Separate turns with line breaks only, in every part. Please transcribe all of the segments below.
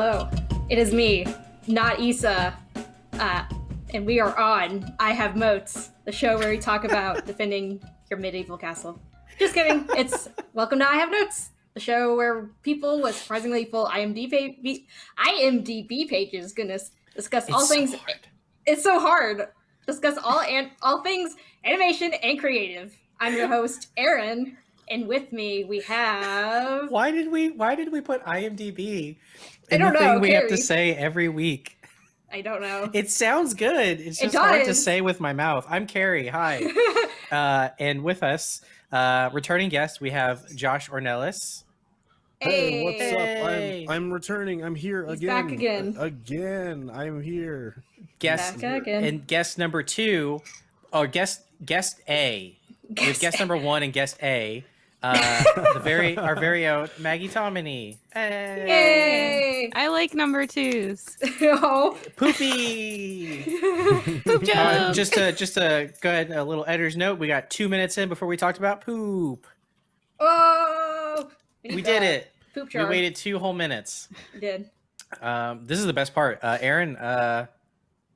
Hello, it is me, not Issa, uh, and we are on I Have Moats, the show where we talk about defending your medieval castle. Just kidding. It's welcome to I Have Notes, the show where people with surprisingly full IMDb IMDb pages, goodness, discuss all
so
things.
hard.
It's so hard. Discuss all and all things animation and creative. I'm your host, Aaron, and with me we have.
Why did we? Why did we put IMDb
I don't know,
thing we have to say every week?
I don't know.
It sounds good. It's
It
just hard to say with my mouth. I'm Carrie. Hi, uh, and with us, uh, returning guest, we have Josh Ornelas.
Hey, what's
Hey.
up? I'm I'm returning. I'm here
He's
again.
back again.
A- Again, I'm here.
Guest
Back again.
and guest number two, or guest guest A. We have guest number one and guest A. Uh, the very our very own Maggie Tomini. Hey,
Yay!
I like number twos.
oh.
poopy.
Poop
Uh,
joke.
just to just a go ahead, a little editor's note. We got two minutes in before we talked about poop.
Oh! need
We did
the
it.
Poop
We waited two whole minutes.
We did.
Um, this is the best part. Uh, Aaron, uh,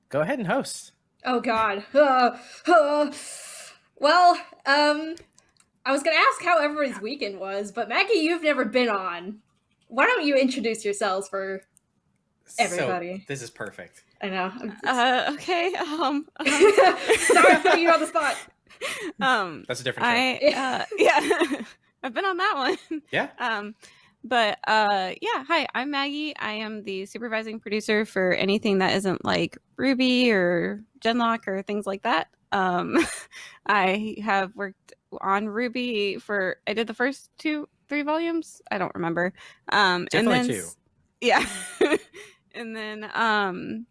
go ahead and host.
Oh God. Uh, uh. Well, um, I was gonna ask how everybody's weekend was, but Maggie, you've never been on. Why don't you introduce yourselves for? Everybody.
So, this is perfect.
I know. I'm
Uh, okay. Um. um,
Sorry for putting you on the spot.
um
That's a different.
I uh, yeah, I've been on that one.
Yeah.
Um, but uh, yeah. Hi, I'm Maggie. I am the supervising producer for anything that isn't like RWBY or Genlock or things like that. Um, I have worked on RWBY for. I did the first two, three volumes. I don't remember. Um,
Definitely
and then
two.
Yeah, and then um,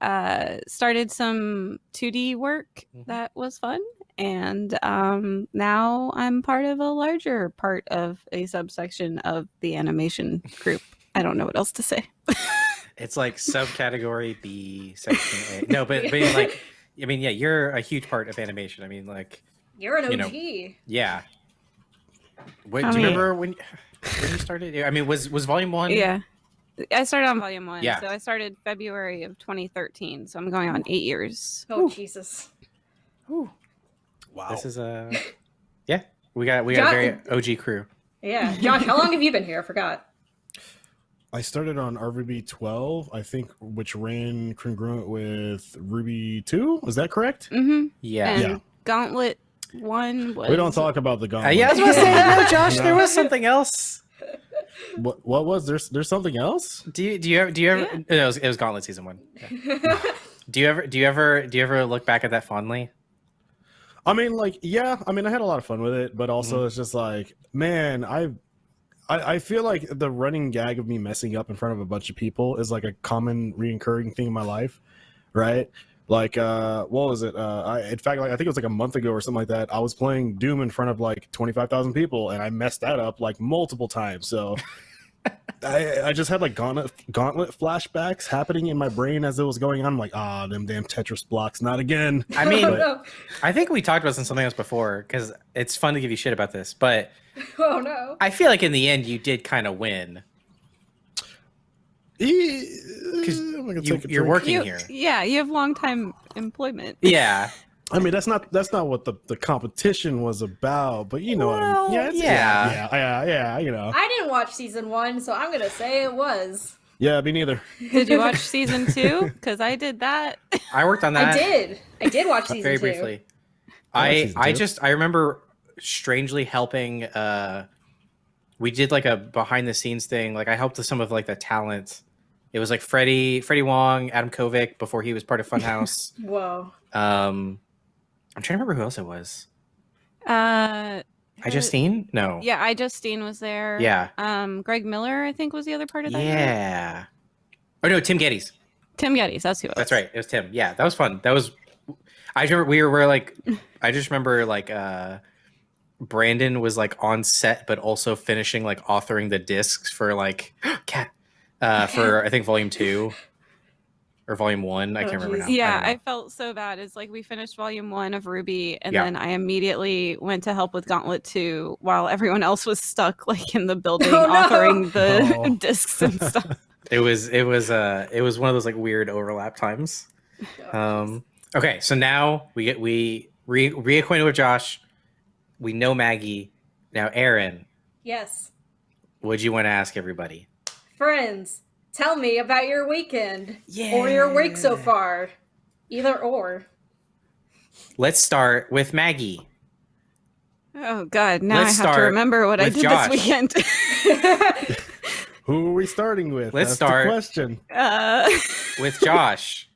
uh, started some 2D work
Mhm.
that was fun and um, now I'm part of a larger part of a subsection of the animation group. I don't know what else to say.
It's like subcategory B, section A. No, but but like, I mean, yeah, you're a huge part of animation. I mean, like,
You're an
You know,
OG.
yeah. What,
How
do you
many-
remember when when you started? I mean, was was volume one?
yeah, I started on volume one,
Yeah.
so I started February of 2013. So I'm going on eight years.
Oh Jesus.
Ooh,
Wow.
This is a yeah. We got we got a very OG crew.
Yeah, Josh. How long have you been here? I forgot.
I started on RVB 12, I think, which ran congruent with RWBY 2. Is that correct?
Mm-hmm.
Yeah.
And
Yeah.
Gauntlet one was.
We don't talk about the
Uh,
gauntlet.
yeah, I was gonna say no, Josh. There was something else.
What, what was there's there's something else?
Do you do you ever do you ever?
Yeah.
it, was, it was Gauntlet season one. Yeah. Do you ever do you ever do you ever look back at that fondly?
I mean, like, yeah, I mean, I had a lot of fun with it, but also
Mm-hmm.
it's just like, man, I, I, I feel like the running gag of me messing up in front of a bunch of people is like a common reoccurring thing in my life, right? Like, uh, what was it? Uh, I, in fact, like, I think it was like a month ago or something like that. I was playing Doom in front of like twenty five thousand people, and I messed that up like multiple times. So. I, I just had like gauntlet gauntlet flashbacks happening in my brain as it was going on. I'm like, ah, them damn Tetris blocks, not again.
I mean,
oh, no.
I think we talked about this in something else before because it's fun to give you shit about this, but
oh no.
I feel like in the end you did kind of win.
Because
You, you're working
You,
here.
yeah, you have long time employment.
Yeah.
I mean, that's not that's not what the, the competition was about, but you know what I
Well.
Yeah, it's-
yeah.
yeah, yeah, yeah, you know.
I didn't watch season one, so I'm gonna say it was.
Yeah, me neither.
Did you watch season two? Because I did that.
I worked on that
I did. I did watch season
very
two.
briefly.
I
I I just I remember strangely helping uh we did like a behind the scenes thing. Like I helped with some of like the talent. It was like Freddie Freddie Wong, Adam Kovic before he was part of Funhaus.
Whoa.
um I'm trying to remember who else it was.
Uh,
I Justine? No.
Yeah, iJustine was there.
Yeah.
Um, Greg Miller, I think, was the other part of that. group.
Yeah. Oh no, Tim Gettys.
Tim Gettys, that's who it was.
That's right. It was Tim. Yeah, that was fun. That was. I remember we were, were like, I just remember like uh, Brandon was like on set, but also finishing like authoring the discs for like cat uh, for I think volume two or volume one. I
Oh,
can't remember now.
Yeah,
I
I, felt so bad. It's like we finished volume one of RWBY, and
Yeah.
then I immediately went to help with Gauntlet two, while everyone else was stuck like in the building,
Oh, no.
authoring the
Oh.
discs and stuff.
It was it was uh it was one of those like weird overlap times. Um okay, so now we get we re reacquainted with Josh. We know Maggie. Now Aaron,
yes.
what'd you want to ask everybody?
Friends, tell me about your weekend or your week so far. Either or.
Let's start with Maggie.
Oh God! Now
Let's
I have to remember what I did
Josh.
this weekend.
Who are we starting with?
Let's
That's
start-
The question.
uh,
With Josh.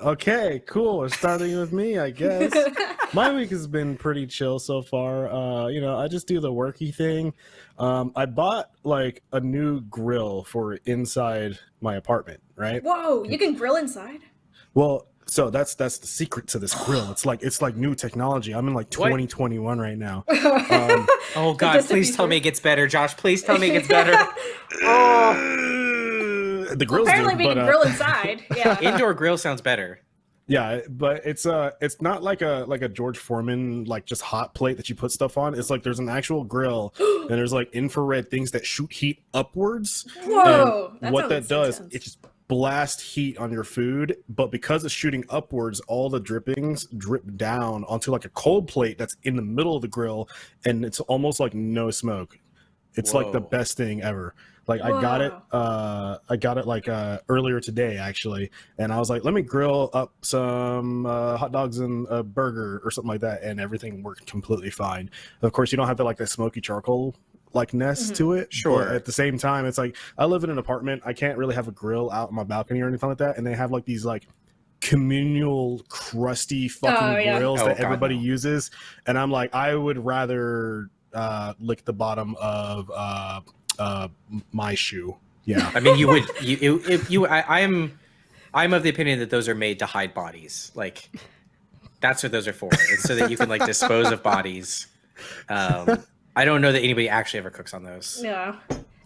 Okay, cool. We're starting with me, I guess. My week has been pretty chill so far. Uh, you know, I just do the worky thing. Um, I bought like a new grill for inside my apartment, right?
Whoa, you can grill inside?
Well, so that's that's the secret to this grill. It's like it's like new technology. I'm in like
What?
2021 right now.
Um,
Oh God, please tell me it gets better, Josh. Please tell me it gets better.
the
well, apparently
good,
we
but,
can
uh,
grill inside. Yeah.
Indoor grill sounds better.
Yeah, but it's uh it's not like a like a George Foreman like just hot plate that you put stuff on. It's like there's an actual grill and there's like infrared things that shoot heat upwards.
Whoa.
And what that does,
intense.
it just blast heat on your food, but because it's shooting upwards, all the drippings drip down onto like a cold plate that's in the middle of the grill and it's almost like no smoke. It's like the best thing ever. Like I got it uh I got it like uh earlier today actually and I was like let me grill up some uh, hot dogs and a burger or something like that and everything worked completely fine. Of course you don't have the like the smoky charcoal like ness to it.
Sure.
But at the same time it's like I live in an apartment. I can't really have a grill out on my balcony or anything like that and they have like these like communal crusty fucking
Oh, yeah.
grills
Oh,
that
God,
everybody
no.
uses and I'm like I would rather uh lick the bottom of uh uh my shoe. Yeah.
I mean, you would you if you I, I'm I'm of the opinion that those are made to hide bodies. Like that's what those are for. It's so that you can like dispose of bodies. Um, I don't know that anybody actually ever cooks on those.
Yeah.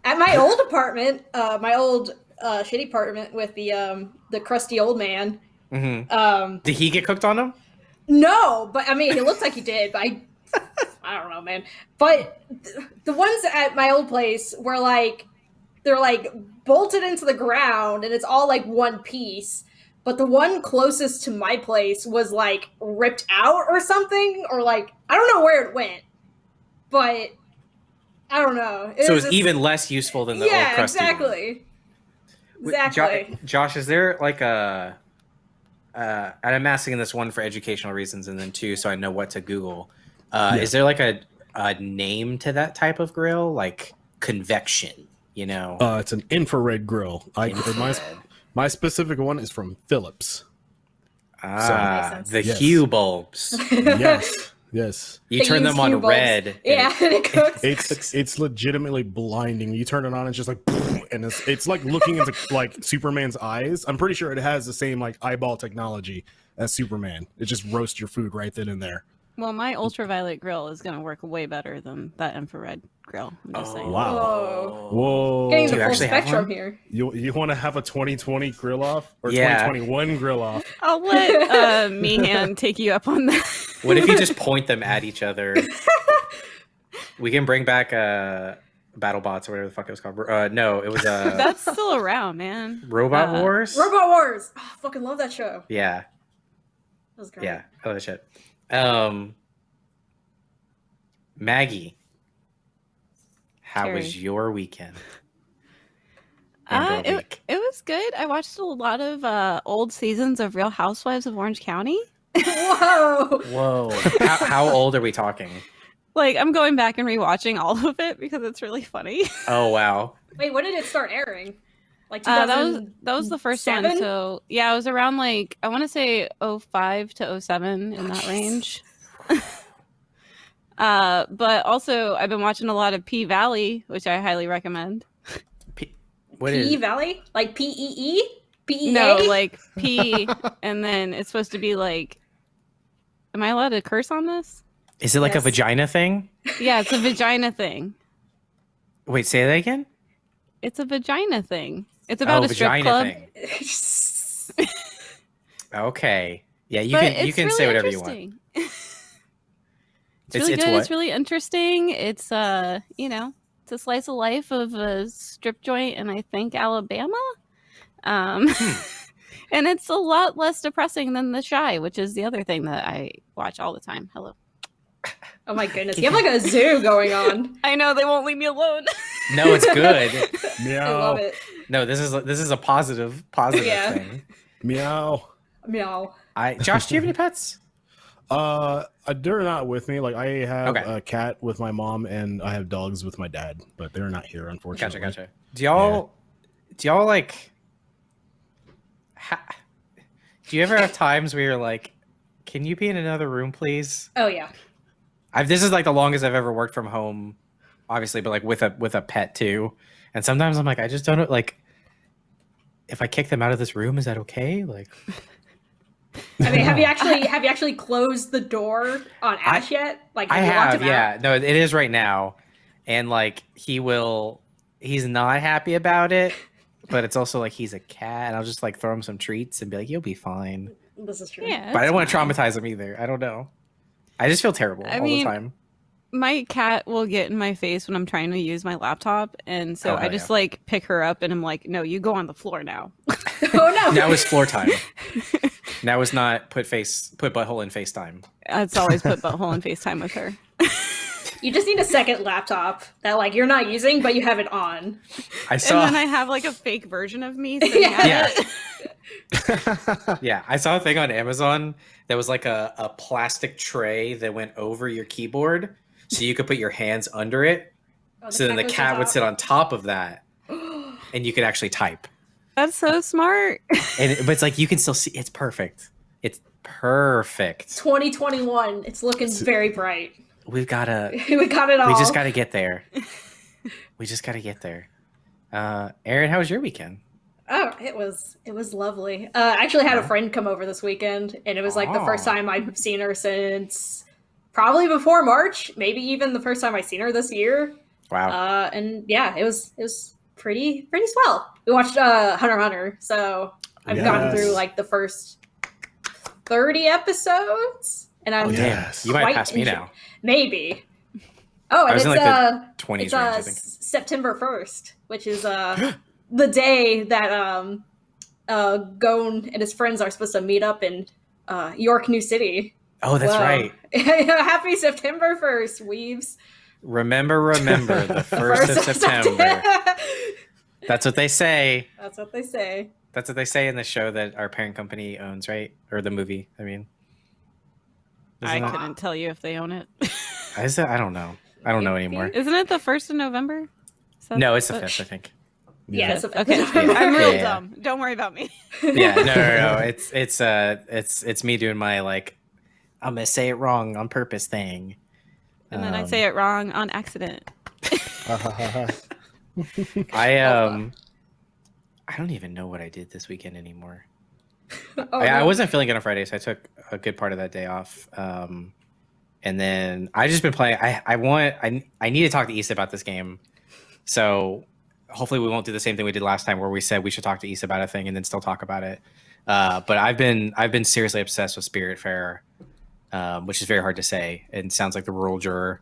At my old apartment, uh, my old uh, shitty apartment with the um, the crusty old man.
hmm
Um,
Did he get cooked on them?
no, but I mean, he looks like he did. But I, I don't know, man. But th- the ones at my old place were like, they're like bolted into the ground, and it's all like one piece. But the one closest to my place was like ripped out or something, or like I don't know where it went, but I don't know. It
So
was
it's
just-
even less useful than the old
yeah,
crusty one.
exactly.
Jo-
Exactly.
Josh, is there like a? Uh, and I'm asking this one for educational reasons, and then two, so I know what to Google. Uh,
Yeah.
Is there like a, a name to that type of grill, like convection? You know,
Uh, it's an infrared grill. I my
Infrared.
my specific one is from Philips.
ah,
Makes sense.
the
Yes.
hue bulbs.
Yes, yes.
You
They
turn them on
bulbs.
red.
Yeah,
it-
and it cooks.
It's it's legitimately blinding. You turn it on, it's just like, and it's it's like looking into like Superman's eyes. I'm pretty sure it has the same like eyeball technology as Superman. It just roasts your food right then and there.
Well, my ultraviolet grill is going to work way better than that infrared grill. I'm just saying.
Wow.
Whoa.
Whoa!
Getting the full spectrum here.
You you want to have a 2020 grill off or
Yeah.
2021 grill off?
I'll let uh, Meehan take you up on that.
What if you just point them at each other? we can bring back uh, BattleBots or whatever the fuck it was called. Uh, no, it was uh,
That's still around, man.
Robot
uh,
Wars.
Robot Wars. Oh, I fucking love that show.
yeah,
That was great.
yeah, I love that shit. Um, Maggie, how was your weekend? And
Uh, it,
week?
it was good. I watched a lot of uh, old seasons of Real Housewives of Orange County.
Whoa.
Whoa, how, how old are we talking?
Like, I'm going back and rewatching all of it because it's really funny.
Oh wow,
Wait, when did it start airing? Like
Uh, that was that was the first one. So yeah, it was around like I want to say 05 to 07 in
Oh,
that
jeez.
range. uh, but also I've been watching a lot of P Valley, which I highly recommend.
P- what
P
is?
Valley? Like P E E? P E A?
No, like P, and then it's supposed to be like. Am I allowed to curse on this?
Is it like a vagina thing?
Yeah, it's a vagina thing.
Wait, say that again.
It's a vagina thing. It's about
oh,
a strip club.
Okay, yeah, you
but
can you can
really
say whatever you want.
it's
It's-
really
it's
good.
what?
It's really interesting. It's uh, you know, it's a slice of life of a strip joint in I think Alabama. Um,
Hmm.
and it's a lot less depressing than The Chi, which is the other thing that I watch all the time. Hello.
Oh my goodness, you have like a zoo going on.
I know they won't leave me alone.
No, it's good.
I love it.
No, this is this is a positive positive
Yeah.
thing.
Meow.
Meow.
I Josh, do you have any pets?
Uh, uh, they're not with me. Like I have
Okay.
a cat with my mom, and I have dogs with my dad, but they're not here, unfortunately.
Gotcha, gotcha. Do y'all do y'all like ha, do you ever have times where you're like, can you be in another room, please?
Oh yeah.
I've this is like the longest I've ever worked from home, obviously, but like with a with a pet too. And sometimes I'm like, I just don't know like if I kick them out of this room, is that okay? Like
I mean, have you actually have you actually closed the door on Ash yet? Like,
I
you
have,
him out?
yeah. No, it is right now. And like he will he's not happy about it, but it's also like he's a cat, and I'll just like throw him some treats and be like, You'll be fine.
This is true.
Yeah.
but I don't want to traumatize him either. I don't know. I just feel terrible
I
all
mean,
the time.
my cat will get in my face when I'm trying to use my laptop, and so
Oh,
I just
yeah.
like pick her up, and I'm like, "No, you go on the floor now."
oh no.
Now is floor time. Now is not put face put butthole in FaceTime.
It's always put butthole in FaceTime with her.
You just need a second laptop that like you're not using, but you have it on.
I
And
saw
then I have like a fake version of me sitting at
Yeah.
It.
Yeah, I saw a thing on Amazon that was like a, a plastic tray that went over your keyboard so you could put your hands under it.
Oh,
So then the cat
on
would sit on top of that and you could actually type.
That's so smart.
And it- but it's like you can still see it's perfect. It's perfect.
2021. It's looking very bright.
We've got to
we got it all.
we just got to get there. We just got to get there. Uh Aaron, how was your weekend?
Oh, it was it was lovely. Uh, I actually had a friend come over this weekend, and it was like the first
Oh.
time I've seen her since probably before March, maybe even the first time I've seen her this year.
Wow.
Uh, and yeah, it was it was pretty pretty swell. We watched uh, Hunter Hunter, so I've gotten
Yes.
through like the first thirty episodes, and I'm
Oh, yes.
you might pass me now.
maybe. Oh,
I
and it's
like,
uh,
20s
it's
range,
uh,
I think.
S- September first, which is uh the day that um uh Gon and his friends are supposed to meet up in uh Yorknew City.
Oh, that's
Whoa.
right.
Happy September first, weaves.
Remember, remember the first of September. That's what they say.
That's what they say.
That's what they say in the show that our parent company owns, right? Or the movie. I mean,
I
Isn't it-
couldn't tell you if they own it.
is it? I don't know. I don't know anymore.
Isn't it the first of November?
No, it's the fifth, I think.
Yeah, it's a-
Okay,
Yeah.
I'm real
Yeah.
dumb. Don't worry about me.
Yeah, no, no, no. It's it's uh it's it's me doing my like I'm gonna say it wrong on purpose thing.
And then I
Um,
say it wrong on accident.
I um I don't even know what I did this weekend anymore.
Oh,
I, I wasn't feeling good on Friday, so I took a good part of that day off. Um, and then I just been playing. I I want I I need to talk to Issa about this game. So hopefully we won't do the same thing we did last time, where we said we should talk to Issa about a thing and then still talk about it. Uh, but I've been I've been seriously obsessed with Spiritfarer, um, which is very hard to say and sounds like the rural juror.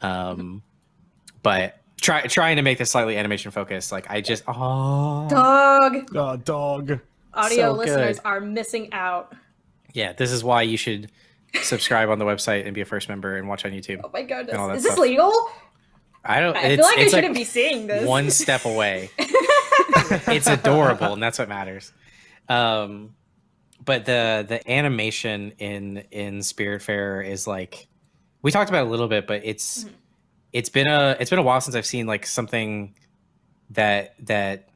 Um, but try trying to make this slightly animation focused. Like I just oh
dog.
Uh, dog.
Audio
So
listeners
good.
are missing out.
Yeah, this is why you should subscribe on the website and be a first member and watch on YouTube.
Oh my goodness.
is all
this
stuff.
legal?
I don't.
I
it's,
feel like I shouldn't be seeing this.
one step away. it's adorable, and that's what matters. Um, but the the animation in in Spiritfarer is like we talked about it a little bit, but it's
Mhm.
it's been a it's been a while since I've seen like something that that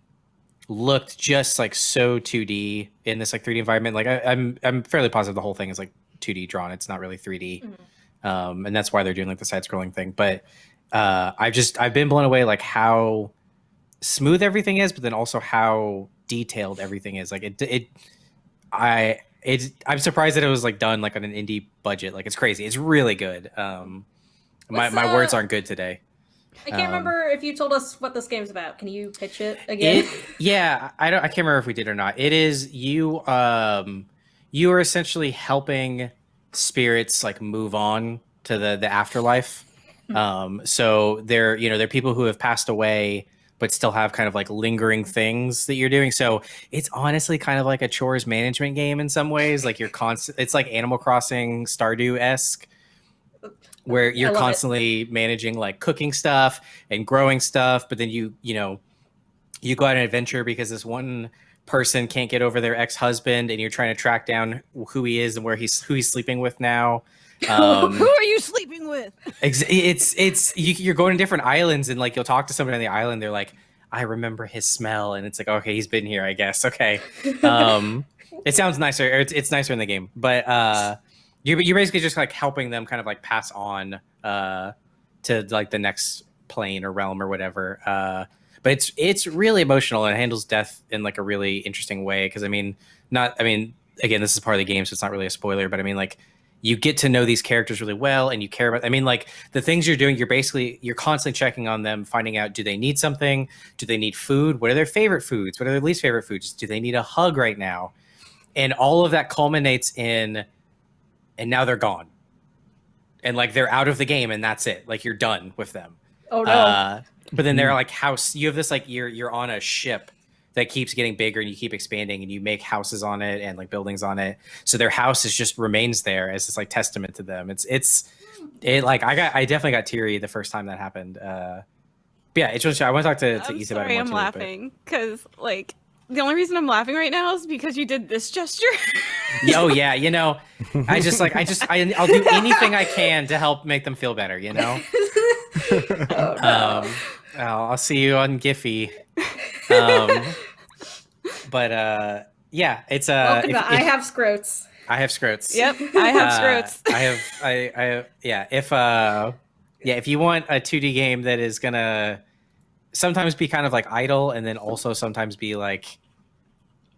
looked just like so 2D in this like 3D environment. Like I, I'm I'm fairly positive the whole thing is like 2D drawn. It's not really 3D, um, and that's why they're doing like the side scrolling thing. But uh, I've just I've been blown away like how smooth everything is, but then also how detailed everything is. Like it it I it I'm surprised that it was like done like on an indie budget. Like it's crazy. It's really good. Um, my
What's,
my words aren't good today.
I can't
Um,
remember if you told us what this game's about. Can you pitch it again?
It, yeah, I don't. I can't remember if we did or not. It is you. Um, you are essentially helping spirits like move on to the the afterlife. Um, so they're you know they're people who have passed away, but still have kind of like lingering things that you're doing. So it's honestly kind of like a chores management game in some ways. Like you're constant. It's like Animal Crossing Stardew esque, where you're
love it.
constantly managing like cooking stuff and growing stuff, but then you you know you go on an adventure because this one person can't get over their ex-husband and you're trying to track down who he is and where he's who he's sleeping with now um,
Who are you sleeping with?
Ex- it's it's you, you're going to different islands and like you'll talk to somebody on the island they're like i remember his smell and it's like okay he's been here i guess okay um it sounds nicer or it's, it's nicer in the game but uh you're, you're basically just like helping them kind of like pass on uh to like the next plane or realm or whatever uh but it's it's really emotional and it handles death in like a really interesting way because i mean not i mean again this is part of the game so it's not really a spoiler but i mean like you get to know these characters really well and you care about i mean like the things you're doing you're basically you're constantly checking on them finding out do they need something? Do they need food? What are their favorite foods? What are their least favorite foods? Do they need a hug right now? And all of that culminates in and now they're gone. And like they're out of the game and that's it. Like you're done with them.
Oh no.
uh, but then they're like house. You have this like you're you're on a ship that keeps getting bigger and you keep expanding and you make houses on it and like buildings on it. So their house is just remains there as this like testament to them. It's it's it like I got I definitely got teary the first time that happened. Uh, yeah, it's just I want to talk to to
I'm
Issa about it more
I'm
too,
laughing because like the only reason I'm laughing right now is because you did this gesture.
oh yeah, you know, I just like I just I, I'll do anything I can to help make them feel better. You know.
oh, no.
um, I'll, I'll see you on Giphy. Um, but uh, yeah, it's uh,
Welcome
if-
to I have scrotes.
I have scrotes.
yep, I have
Uh,
scrotes.
I have I I have, yeah. If uh, yeah, if you want a 2D game that is gonna sometimes be kind of like idle and then also sometimes be like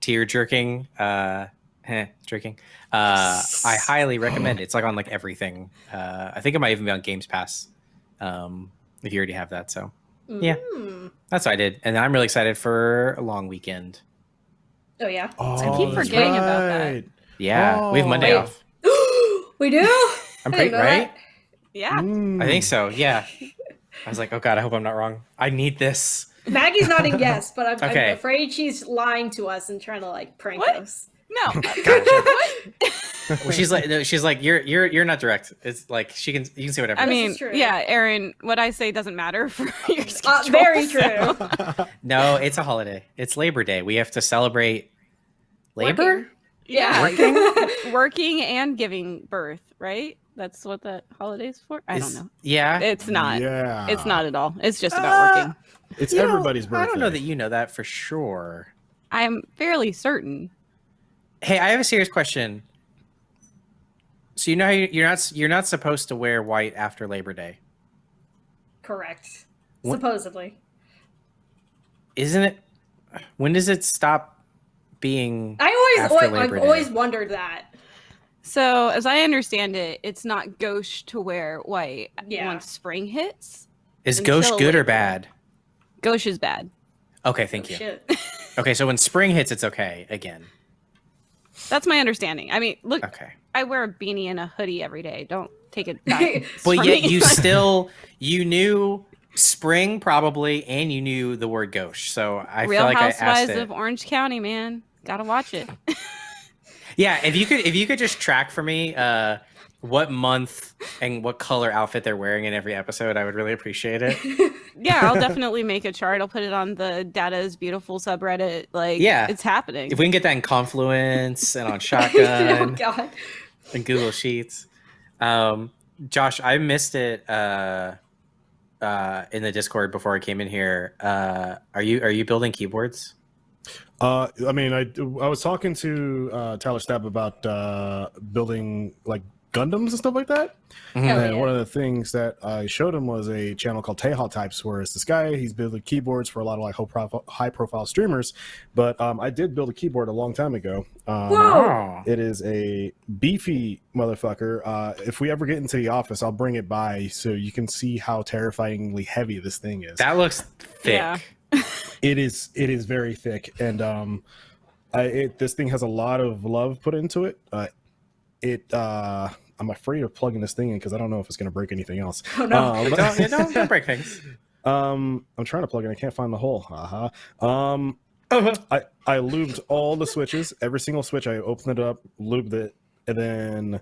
tear jerking, uh, eh, jerking. Uh, I highly recommend it. It's like on like everything. Uh, I think it might even be on Games Pass. Um, if you already have that, so Yeah.
Mm.
that's what I did, and I'm really excited for a long weekend.
Oh yeah.
Oh,
keep
that's
forgetting about that.
right.
Yeah, we have Monday
Wait.
off.
we do.
I'm
I
pretty right.
that.
yeah,
Mm.
I think so. Yeah. I was like, oh god, I hope I'm not wrong. I need this.
Maggie's nodding yes, but I'm,
Okay.
I'm afraid she's lying to us and trying to like prank
What?
us.
no.
Well, she's like, no, she's like, you're you're you're not direct. It's like she can you can say whatever.
I mean,
true.
yeah, Aaron, what I say doesn't matter for your
Uh,
schedule.
very
so-
true.
no, it's a holiday. It's Labor Day. We have to celebrate labor.
Working.
Yeah,
Working?
working and giving birth, right? That's what that holiday's for. I don't know.
Yeah.
It's not.
Yeah.
It's not at all. It's just about
Uh,
working.
It's
You know,
everybody's birthday.
I don't know that you know that for sure.
I'm fairly certain.
Hey, I have a serious question. So you know how you- you're not you're not supposed to wear white after Labor Day,
Correct.
What-
Supposedly.
isn't it? When does it stop being?
I always,
After
always I've
Day.
always wondered that.
So, as I understand it, it's not gauche to wear white
Yeah.
once spring hits.
Is
until
ghost good or bad?
Gauche is bad.
Okay, thank
Oh,
you.
Shit.
Okay, so when spring hits, it's okay again.
That's my understanding. I mean, look,
Okay,
I wear a beanie and a hoodie every day. Don't take it back.
but yet
me.
you still you knew spring probably, and you knew the word gauche. So I
Real
feel like I asked
Housewives of Orange County, man. Gotta watch it.
Yeah, if you could, if you could just track for me, uh, what month and what color outfit they're wearing in every episode, I would really appreciate it.
yeah, I'll definitely make a chart. I'll put it on the Data is Beautiful subreddit. Like,
Yeah.
it's happening.
If we can get that in Confluence and on Shotgun.
oh
Shotgun
god.
And Google Sheets. Um, Josh, I missed it uh, uh, in the Discord before I came in here. Uh, are you are you building keyboards?
Uh, I mean, I I was talking to uh, Tyler Stab about uh, building like Gundams and stuff like that.
Hell
and
yeah.
one of the things that I showed him was a channel called Taeha Types, where it's this guy. He's building keyboards for a lot of like high profile, streamers. But um, I did build a keyboard a long time ago. Um,
Whoa.
Oh,
It is a beefy motherfucker. Uh, if we ever get into the office, I'll bring it by so you can see how terrifyingly heavy this thing is.
that looks thick.
Yeah.
it is it is very thick, and um, I, it, this thing has a lot of love put into it. Uh, it uh, I'm afraid of plugging this thing in because I don't know if it's going to break anything else.
Oh no.
Uh, but-
don't, don't, don't break things.
Um, I'm trying to plug in. I can't find the hole. Haha. Um,
Uh-huh.
I I lubed all the switches. Every single switch. I opened it up, lubed it, and then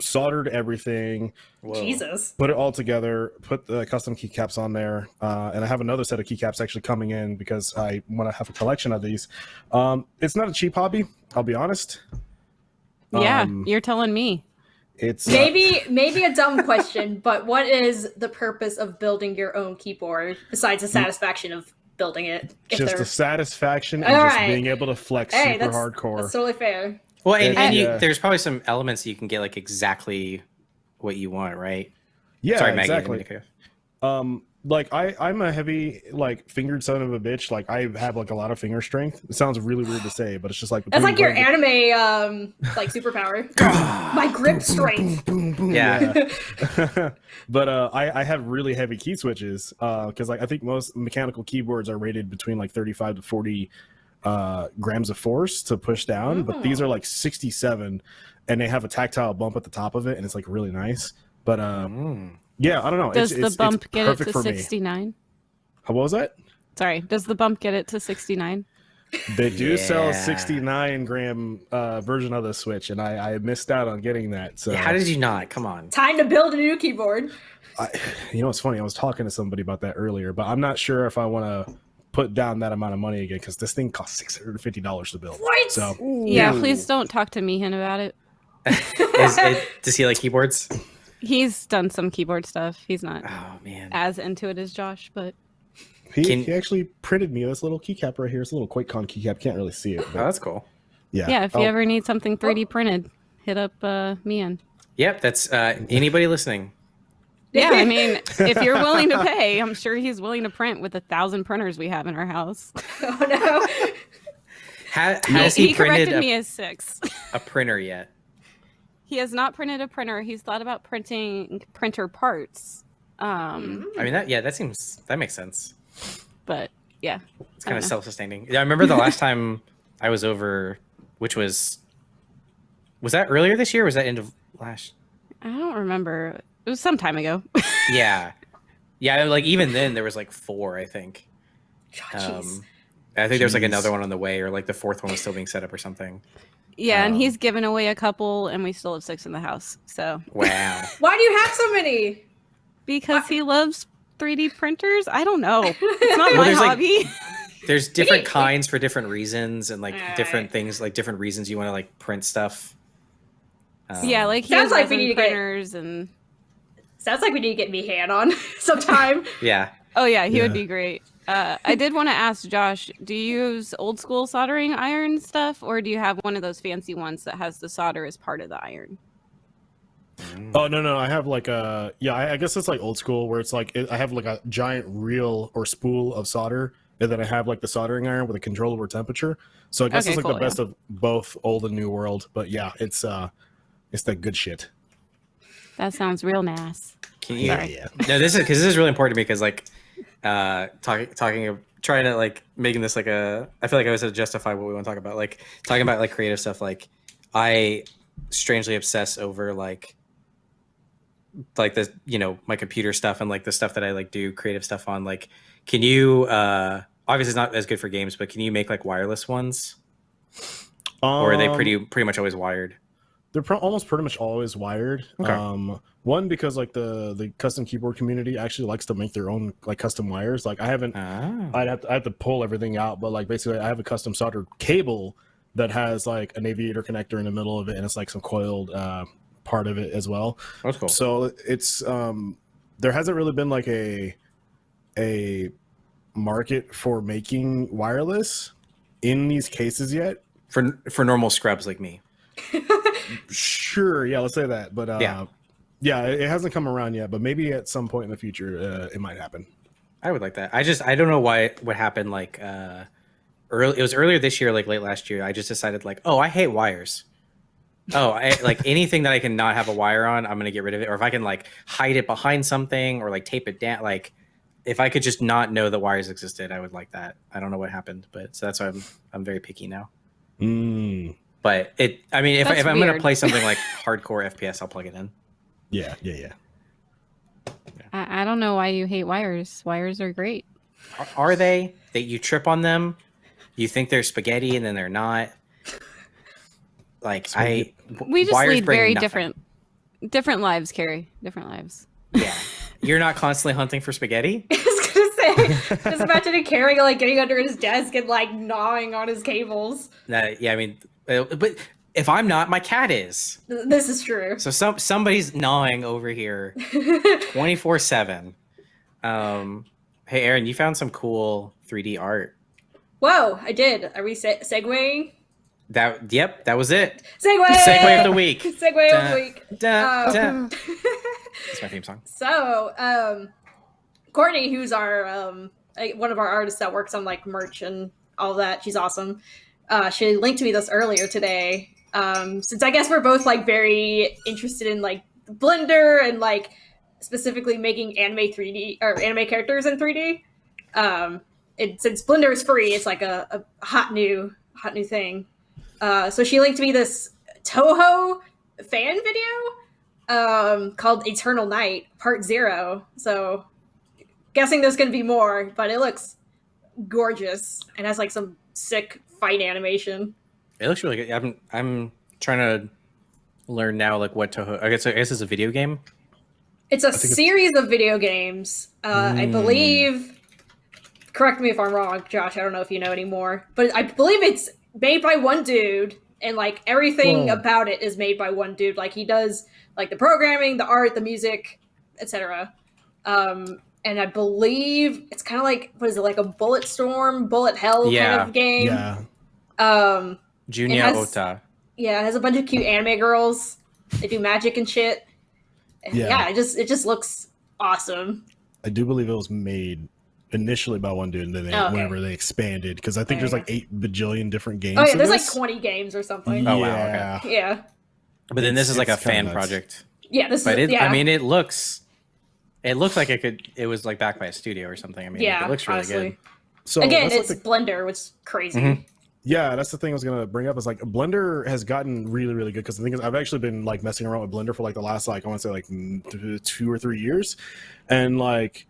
soldered everything.
Whoa.
Jesus.
Put it all together. Put the custom keycaps on there. Uh, and I have another set of keycaps actually coming in because I want to have a collection of these. Um, it's not a cheap hobby. I'll be honest.
Yeah,
Um,
you're telling me.
It's uh,
Maybe maybe a dumb question, but what is the purpose of building your own keyboard besides the satisfaction of building it? If
just
they're-
the satisfaction and
All
just being able to flex
hey,
super
that's,
hardcore.
that's totally fair.
Well, and, and you,
Yeah.
there's probably some elements you can get like exactly what you want, right?
yeah,
Sorry, Maggie. I didn't mean
exactly.
to cut you off.
Um, like I, I'm a heavy like fingered son of a bitch. Like I have like a lot of finger strength. It sounds really weird to say, but it's just like
That's like your
between
anime um like superpower. My grip strength.
boom, boom,
Yeah.
yeah. but uh, I, I have really heavy key switches Uh because like I think most mechanical keyboards are rated between like 35 to 40 uh, grams of force to push down, but these are like 67, and they have a tactile bump at the top of it, and it's like really nice. But uh,
Mm.
Yeah, I don't know.
Does
it's,
the
it's,
bump
it's
get it to 69?
How was that?
Sorry, does the bump get it to 69?
They do sell a 69 gram uh, version of the Switch, and I, I missed out on getting that. So
Yeah, how did you not? Come on.
Time to build a new keyboard.
I, you know, it's funny. I was talking to somebody about that earlier, but I'm not sure if I want to put down that amount of money again because this thing costs six hundred and fifty dollars to build.
What?
So
Yeah,
Ooh.
please don't talk to Meehan about it.
Is it, does he like keyboards?
He's done some keyboard stuff. He's not
Oh man.
as into it as Josh, but
he,
Can-
he actually printed me this little keycap right here. It's a little QuakeCon keycap. Can't really see it.
Oh, that's cool.
yeah.
yeah, if you
Oh,
ever need something 3D printed, hit up uh, Meehan.
Yep, that's uh, anybody listening.
Yeah, I mean, if you're willing to pay, I'm sure he's willing to print with a thousand printers we have in our house.
oh no.
Ha-
He,
has he,
he
printed
corrected
a,
me as six.
a printer yet?
He has not printed a printer. He's thought about printing printer parts. Um,
I mean, that yeah, that seems that makes sense.
but yeah,
It's kind of
know.
self-sustaining. Yeah, I remember the last time I was over, which was was that earlier this year? Or was that end of last?
I don't remember. It was some time ago.
Yeah, yeah. Like even then, there was like four, I think.
Oh, jeez.
Um, I think there's like another one on the way, or like the fourth one was still being set up or something.
yeah, and
Um,
he's given away a couple, and we still have six in the house. So
Wow.
Why do you have so many?
because he loves 3D printers, I don't know. It's not
Well,
my
there's, like,
hobby.
There's different kinds for different reasons, and like
Alright.
different things, like different reasons you want to like print stuff. Um,
yeah, like he
Sounds
has
like we
resin
need to get-
printers and
Sounds like we need to get me hand on sometime.
yeah.
oh yeah, he would be great. Uh, I did want to ask Josh, do you use old school soldering iron stuff, or do you have one of those fancy ones that has the solder as part of the iron?
Mm.
Oh no no! I have like a yeah. I, I guess it's like old school where it's like it, I have like a giant reel or spool of solder, and then I have like the soldering iron with a controllable temperature. So I guess
Okay,
it's like
cool,
the best of both old and new world. But yeah, it's uh, it's the good shit.
That sounds real nice.
Can you?
Yeah.
No, this is because this is really important to me because like uh talking talking of trying to like making this like a I feel like I was to justify what we want to talk about like talking about like creative stuff like I strangely obsess over like like the you know my computer stuff and like the stuff that I like do creative stuff on like can you uh obviously it's not as good for games but can you make like wireless ones? Or are they
Um,
pretty pretty much always wired
They're pro- almost pretty much always wired.
Okay.
Um, one because like the the custom keyboard community actually likes to make their own like custom wires. Like I haven't
ah.
I'd have to, I have to pull everything out, but like basically, I have a custom soldered cable that has like an aviator connector in the middle of it, and it's like some coiled uh, part of it as well.
that's cool
So it's um, there hasn't really been like a a market for making wireless in these cases yet.
for for normal scrubs like me
Sure, yeah, let's say that, but uh,
Yeah.
yeah, it hasn't come around yet, but maybe at some point in the future, uh, it might happen.
I would like that. I just I don't know why it what happened like uh early it was earlier this year like late last year I just decided like oh I hate wires. Oh, I like anything that I can not have a wire on, I'm going to get rid of it or if I can like hide it behind something or like tape it down like if I could just not know that wires existed, I would like that. I don't know what happened, but so that's why I'm I'm very picky now.
Mm,
But it I mean if, I, if I'm going to play something like hardcore FPS, I'll plug it in.
yeah, yeah, yeah.
I, I don't know why you hate wires. Wires are great.
Are, are they that you trip on them? You think they're spaghetti and then they're not. Like I,
We just lead very
nothing.
different different lives, Carrie. Different lives.
Yeah, you're not constantly hunting for spaghetti.
I was gonna say, just imagining Carrie like getting under his desk and like gnawing on his cables.
Uh, yeah, I mean, but if I'm not, my cat is.
This is true.
So some somebody's gnawing over here, twenty four seven. Um, hey Aaron, you found some cool 3D art.
Whoa, I did. Are we se- segueing?
That yep, that was it.
Segue.
Segue of the week.
Segue of the week.
Da,
Um,
da. That's my theme song.
So, um, Courtney, who's our um, one of our artists that works on like merch and all that, she's awesome. Uh, she linked me this earlier today. Um, since I guess we're both like very interested in like Blender and like specifically making anime 3D or anime characters in 3D. Um, it, since Blender is free, it's like a, a hot new hot new thing. Uh, so she linked me this Touhou fan video um, called Eternal Night Part Zero. So, guessing there's to be more, but it looks gorgeous and has like some sick fight animation.
It looks really good. I'm I'm trying to learn now like what Touhou. I guess I guess it's a video game.
It's a
think it's-
series of video games. Uh, I
Mm.
believe. Correct me if I'm wrong, Josh. I don't know if you know anymore, but I believe it's made by one dude, and like everything
Whoa.
about it is made by one dude. Like he does like the programming, the art, the music, etc. Um, and I believe it's kind of like what is it like a bullet storm, bullet hell
Yeah.
kind of game.
Yeah.
Um,
Junya
has-
Ota.
yeah, it has a bunch of cute anime girls. They do magic and shit. And
Yeah.
yeah, it just it just looks awesome.
I do believe it was made initially by one dude, and then they,
Oh, okay.
whenever they expanded, because I think
There
there's like eight bajillion different games.
Oh yeah,
of
there's like 20 games or something.
Oh, wow, okay.
Yeah.
Yeah.
But then
It's-
this is like a fan
nuts.
project.
Yeah, this
But
is
it,
yeah.
I mean, it looks, it looks like it could. It was like backed by a studio or something. I mean,
yeah,
it looks really
honestly.
good.
So
Again,
that's like
it's
the-
Blender, which is crazy.
Mhm.
Yeah, that's the thing I was gonna bring up. Is like Blender has gotten really, really good because the thing is, I've actually been like messing around with Blender for like the last like I want to say like two or three years, and like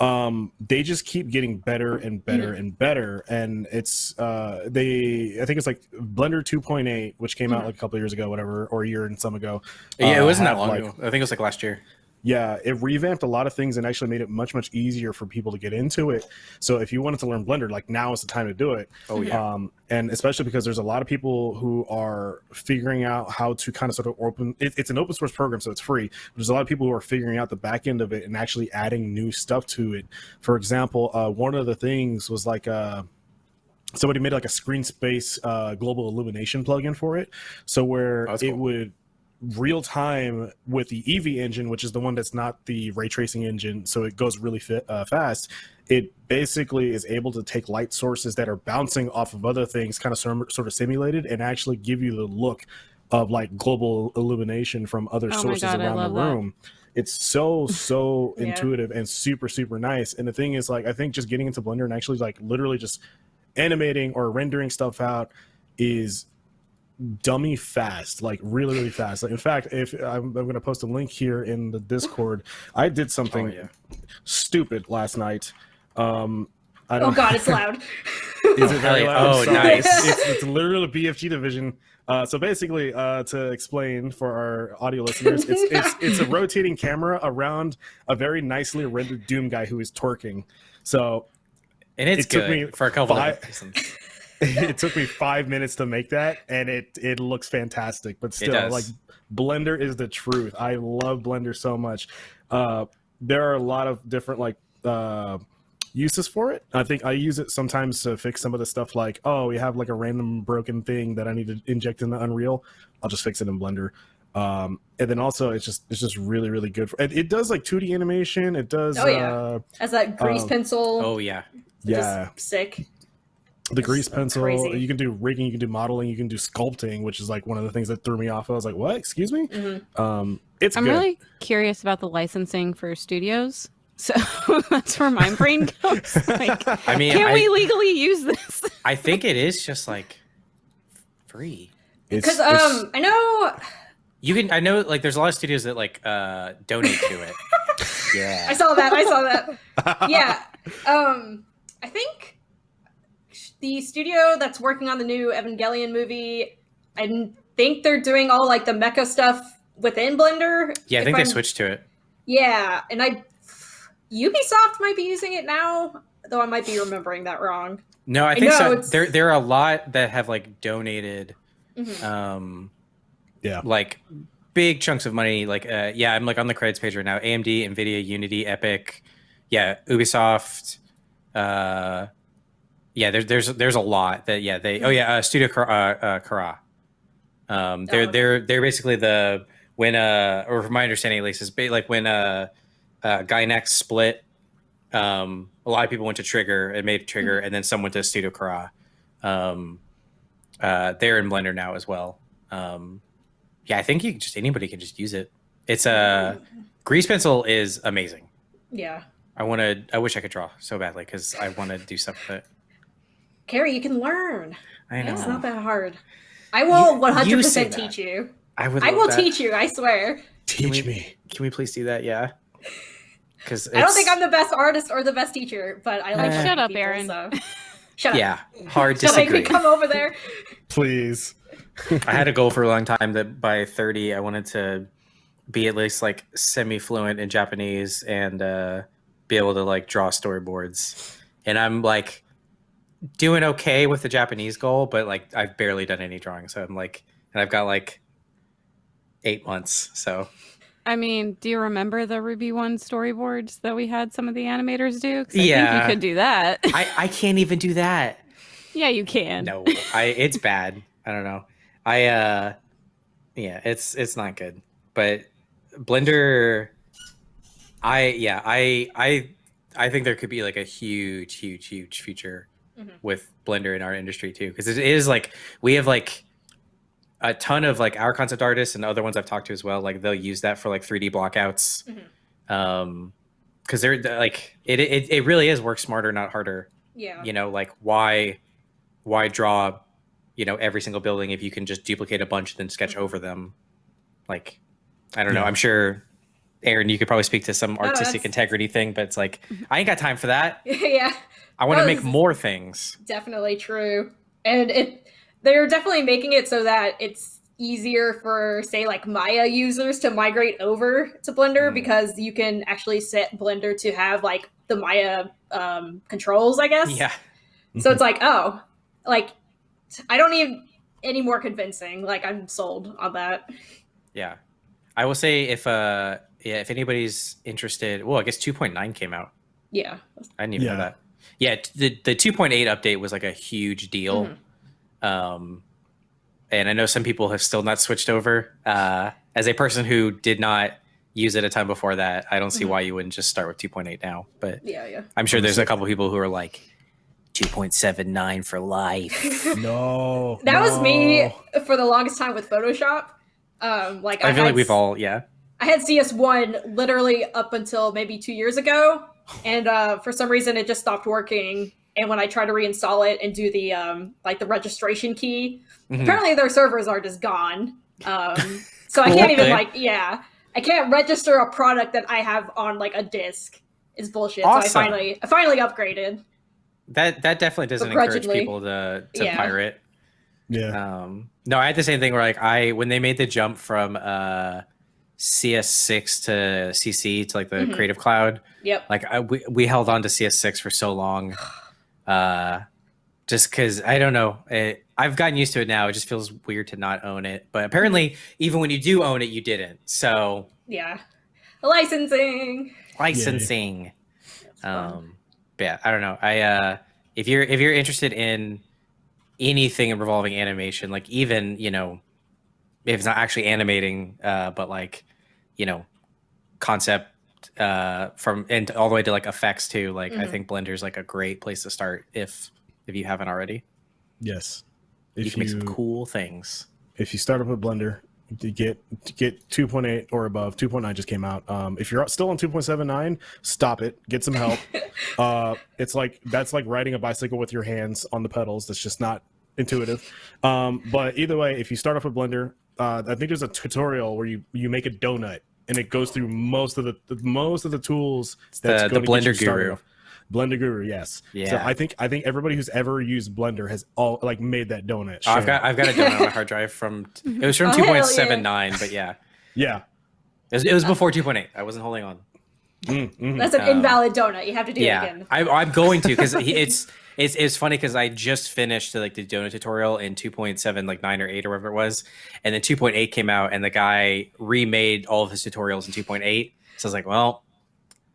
um they just keep getting better and better
Mm-hmm.
and better and it's uh they i think it's like blender 2.8 which came out
Mhm.
like a couple years ago whatever or a year and some ago
Yeah, it
uh,
wasn't that long
like,
ago. I think it was like last year.
Yeah it revamped a lot of things and actually made it much much easier for people to get into it so if you wanted to learn blender like now is the time to do it
Oh yeah.
um, and especially because there's a lot of people who are figuring out how to kind of sort of open it, it's an open source program so it's free there's a lot of people who are figuring out the back end of it and actually adding new stuff to it for example uh, one of the things was like uh, somebody made like a screen space uh, global illumination plugin for it so where
Oh, that's
it
cool.
would real time with the Eevee engine, which is the one that's not the ray tracing engine, so it goes really fi- uh, fast. It basically is able to take light sources that are bouncing off of other things, kind of sort sort of simulated, and actually give you the look of like global illumination from other
Oh
sources
God,
around the
love that.
room. It's so so
Yeah.
intuitive and super super nice. And the thing is, like, I think just getting into Blender and actually like literally just animating or rendering stuff out is dummy fast like really really fast like in fact if i'm, I'm going to post a link here in the discord i did something
Oh, yeah.
stupid last night um i
Oh
don't
god, it's loud.
is it very loud?
Oh,
Sorry.
nice.
it's, it's literally the bfg division uh, so basically uh, to explain for our audio listeners it's, it's it's a rotating camera around a very nicely rendered doom guy who is twerking so
And it's
it took
good
me
for a couple
five-
of reasons.
it took me five minutes to make that and it it looks fantastic but still like blender is the truth i love blender so much uh there are a lot of different like uh uses for it i think i use it sometimes to fix some of the stuff like oh we have like a random broken thing that i need to inject into unreal i'll just fix it in blender um and then also it's just it's just really really good for, it, it does like 2d animation it does
Oh, yeah.
uh
As that grease
Um,
pencil.
Oh yeah.
yeah
sick.
The grease pencil
crazy.
you can do rigging you can do modeling you can do sculpting which is like one of the things that threw me off i was like what excuse me
Mhm.
um it's
I'm
good
really curious about the licensing for studios. So that's where my brain goes. Like,
I mean,
can
I,
we legally use this?
I think it is just like free.
it's,
Because
it's-
um, I know
You can. I know like there's a lot of studios that like uh donate to it. Yeah.
I saw that. I saw that. Yeah. Um, I think the studio that's working on the new Evangelion movie, I think they're doing all like the mecha stuff within Blender.
Yeah, I think they
I'm-
switched to it.
Yeah, and I Ubisoft might be using it now, though I might be remembering that wrong.
No, I
I
think
know,
so.
it's-
There, there are a lot that have like donated,
Mhm.
um,
Yeah.
like big chunks of money. Like, uh, yeah, I'm like on the credits page right now. AMD, Nvidia, Unity, Epic, yeah, Ubisoft. Uh, yeah, there's there's there's a lot that yeah they oh yeah uh, Studio Khara, uh, uh, Khara. Um, they're
Oh, okay.
they're they're basically the when uh or from my understanding at least is like when uh, uh Gainax split. Um, a lot of people went to Trigger and made Trigger, and then some went to Studio Khara. Um, uh, they're in Blender now as well. Um, yeah, I think you can just anybody can just use it. It's a uh, grease pencil is amazing.
Yeah.
I want to. I wish I could draw so badly because I want to do stuff with it.
Carrie, you can learn.
I know.
It's not that hard. I will
You-
one hundred
you say
percent
that.
teach you.
I would.
I will
that.
teach you. I swear.
Teach
we-
me.
Can we please do that? Yeah. Because
I don't think I'm the best artist or the best teacher, but I like
Uh,
Shut up,
people,
Aaron.
So. Shut up.
Yeah, hard
Don't make me
disagree.
come over there.
Please.
I had a goal for a long time that by 30 I wanted to be at least like semi fluent in Japanese and uh, be able to like draw storyboards. And I'm like doing okay with the Japanese goal, but like I've barely done any drawing. So I'm like, and I've got like eight months. So
I mean, do you remember the RWBY One storyboards that we had some of the animators do? I think
Yeah.
you could do that.
I, I can't even do that.
yeah, you can.
No, I it's bad. I don't know. I uh yeah, it's it's not good. But Blender I yeah, I I I think there could be like a huge huge huge future
Mhm.
with Blender in our industry too because it is like we have like a ton of like our concept artists and other ones I've talked to as well like they'll use that for like 3D blockouts. Um cuz they're they're, like it, it it really is work smarter not harder
Yeah.
you know like why why draw you know every single building if you can just duplicate a bunch and then sketch over them like i don't know
Yeah.
i'm sure aaron you could probably speak to some
no,
artistic
that's-
integrity thing but it's like i ain't got time for that
yeah.
I want to make more things
Definitely true. And it they're definitely making it so that it's easier for say like Maya users to migrate over to Blender
Mm.
because you can actually set Blender to have like the Maya um, controls, I guess.
yeah
So it's like, oh, like I don't need any more convincing. Like I'm sold on that.
yeah i will say if uh yeah if anybody's interested well i guess 2.9 came out
Yeah.
i didn't even know that yeah the, the 2.8 update was like a huge deal
Mhm.
um, and I know some people have still not switched over. Uh, as a person who did not use it a time before that, I don't see
Mhm.
why you wouldn't just start with 2.8 now. But
Yeah, yeah.
I'm sure there's a couple people who are like 2.79 for life.
No.
That was me for the longest time with Photoshop. Um, like I,
I feel
had
like we've all, yeah.
I had CS1 literally up until maybe two years ago, and uh, for some reason it just stopped working. And when I try to reinstall it and do the um, like the registration key,
Mhm.
apparently their servers are just gone. Um, so I can't even like yeah, I can't register a product that I have on like a disc. It's bullshit.
Awesome.
So I finally I finally upgraded.
That that definitely doesn't encourage people to to
Yeah.
pirate.
Yeah.
Um, no, I had the same thing where like I when they made the jump from uh, CS6 to CC to like the
Mhm.
Creative Cloud,
Yep.
like I, we, we held on to cs6 for so long uh just because i don't know it, i've gotten used to it now it just feels weird to not own it but apparently even when you do own it you didn't so
Yeah. Licensing.
licensing
That's
um but yeah i don't know i uh if you're if you're interested in anything involving animation like even you know if it's not actually animating uh but like you know concept uh from and all the way to like effects too like i
Mhm.
think blender's like a great place to start if if you haven't already
Yes.
you
If
can make some cool things
if you start up with Blender, to get to get 2.8 or above, 2.9 just came out. Um, if you're still on 2.79, stop it. Get some help. uh, it's like that's like riding a bicycle with your hands on the pedals. That's just not intuitive. Um, but either way, if you start off with Blender, uh, I think there's a tutorial where you you make a donut and it goes through most of the, the most of the tools.
It's the- the
gonna get you
Blender
started
Guru.
Blender Guru, yes. So
Yeah.
I think I think everybody who's ever used Blender has all like made that donut.
Oh, I've got I've got a donut on my hard drive from it was from
Oh, hell yeah.
2.79, but yeah.
yeah.
It was, it was before 2.8. I wasn't holding on.
Mm, mhm.
That's an
Um,
invalid donut. You have to do it again.
I, I'm going to because it's it's it's funny because I just finished the, like the donut tutorial in 2.7, like nine or eight or whatever it was, and then 2.8 came out, and the guy remade all of his tutorials in 2.8. So I was like, well,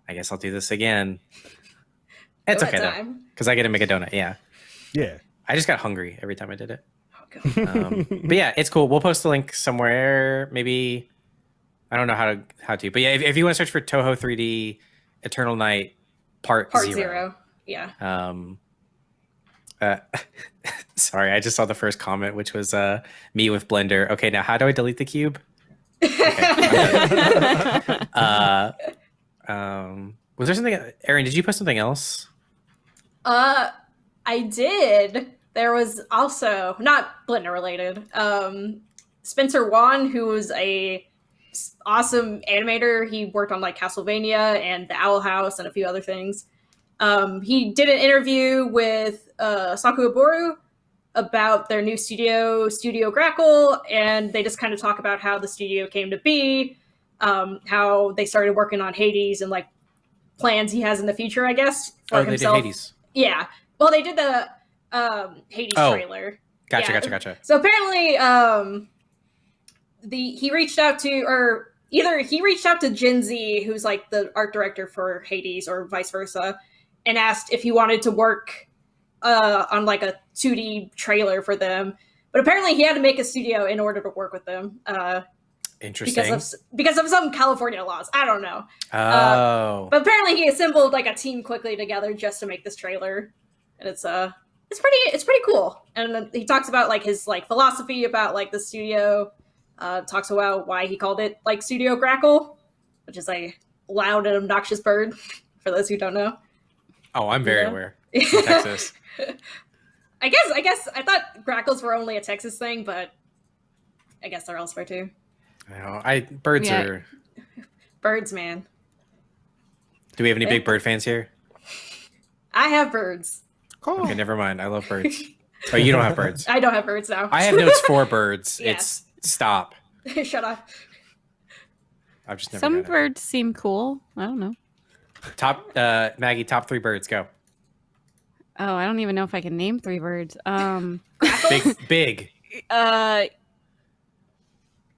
I guess I'll do this again. It's
Donut
okay though because I get to make a donut. Yeah,
yeah.
I just got hungry every time I did it.
Oh,
Um, but yeah, it's cool. We'll post the link somewhere. Maybe I don't know how to how to, but yeah, if, if you want to search for Touhou 3D Eternal Night Part,
Part
zero.
zero. Yeah.
Um, uh, sorry, I just saw the first comment, which was uh, me with Blender. Okay, now how do I delete the cube? Uh, um, was there something? Erin? did you post something else?
Uh, I did. There was also not Blender related. Um, Spencer Wan, who was a awesome animator. He worked on like Castlevania and The Owl House and a few other things. Um, he did an interview with uh, Saku Iboru about their new studio, Studio Grackle, and they just kind of talk about how the studio came to be, um, how they started working on Hades and like plans he has in the future, I guess, for
Oh, they did
himself.
Hades.
Yeah. Well, they did the um, Hades
Oh.
trailer.
Gotcha,
Yeah.
gotcha, gotcha.
So apparently, um, the he reached out to, or either he reached out to Jen Zee, who's like the art director for Hades, or vice versa, and asked if he wanted to work uh, on like a 2D trailer for them. But apparently, he had to make a studio in order to work with them uh,
Interesting.
because of because of some California laws. I don't know.
oh,
But apparently he assembled like a team quickly together just to make this trailer. And it's uh it's pretty it's pretty cool. And he talks about like his like philosophy about like the studio. Uh talks about why he called it like Studio Grackle, which is a loud and obnoxious bird, for those who don't know.
Oh, I'm very
yeah.
aware. In Texas.
I guess I guess I thought grackles were only a Texas thing, but I guess they're elsewhere too.
I know. I birds
Yeah.
are.
Birds, man.
Do we have any big bird fans here?
I have birds. Cool.
Okay, never mind. I love birds. Oh, you don't have birds.
I don't have birds now.
I have notes for birds.
Yeah.
It's stop.
Shut up.
I've just never.
Some
done it.
birds seem cool. I don't know.
Top uh, Maggie. Top three birds. Go.
Oh, I don't even know if I can name three birds. Um,
Big, big.
uh,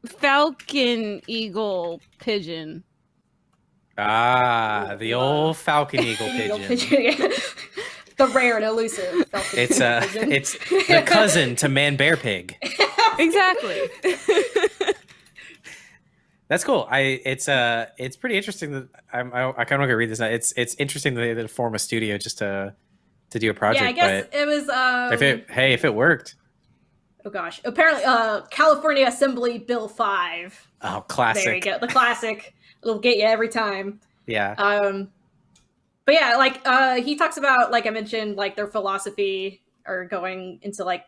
falcon, eagle, pigeon.
Ah, the old falcon eagle
Eagle
pigeon.
yeah. the rare and elusive. falcon
It's uh,
pigeon.
it's the cousin to man bear pig.
Exactly.
That's cool. I it's uh it's pretty interesting that I'm I, I kind of want to read this now. It's it's interesting that they form a studio just to to do a project.
yeah, I guess it was. Um,
if it hey if it worked,
oh gosh, apparently, uh, California Assembly Bill Five.
oh classic.
There you go, the classic. It'll get you every time.
Yeah.
Um, but yeah, like uh, he talks about, like I mentioned, like their philosophy or going into like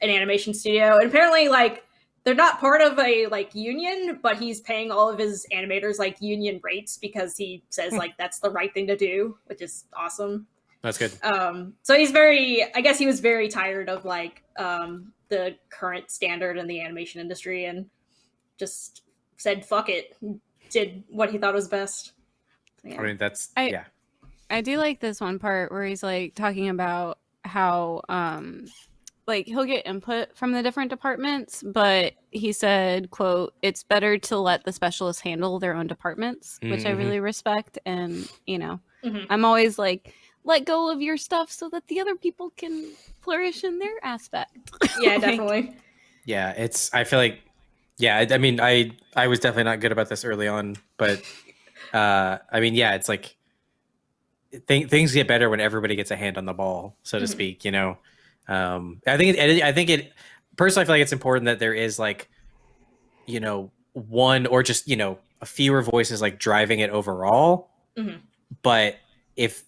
an animation studio, and apparently, like they're not part of a like union, but he's paying all of his animators like union rates because he says like that's the right thing to do, which is awesome.
That's good.
Um, so he's very, I guess he was very tired of like um, the current standard in the animation industry and just said fuck it, did what he thought was best. So, yeah.
I mean that's
I-
yeah.
I do like this one part where he's like talking about how um like he'll get input from the different departments, but he said, quote, it's better to let the specialists handle their own departments, which I
Mhm.
really respect. And, you know,
Mhm.
I'm always like, let go of your stuff so that the other people can flourish in their aspect.
yeah,
Like,
definitely.
Yeah, it's. I feel like, yeah. I, I mean, I I was definitely not good about this early on, but uh, I mean, yeah, it's like th- things get better when everybody gets a hand on the ball, so to
Mhm.
speak. You know, um, I think it, I think it. Personally, I feel like it's important that there is like, you know, one or just you know a fewer voices like driving it overall.
Mhm.
But if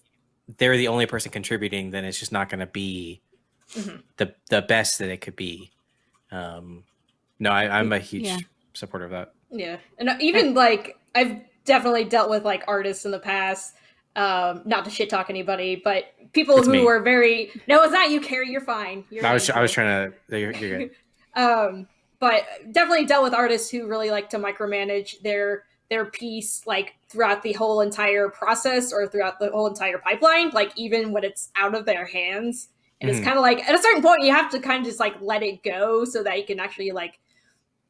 they're the only person contributing, then it's just not going to be
Mhm.
the the best that it could be. Um, no, I, I'm a huge
Yeah.
supporter of that.
Yeah, and even like I've definitely dealt with like artists in the past. Um, not to shit talk anybody, but people
It's
who
me.
were very no, it's not you, Carrie. You're fine. You're
I was
fine,
I was trying to. You're, you're good.
um, but definitely dealt with artists who really like to micromanage their their piece like throughout the whole entire process or throughout the whole entire pipeline like even when it's out of their hands and it's
Mhm.
kind of like at a certain point you have to kind of just like let it go so that you can actually like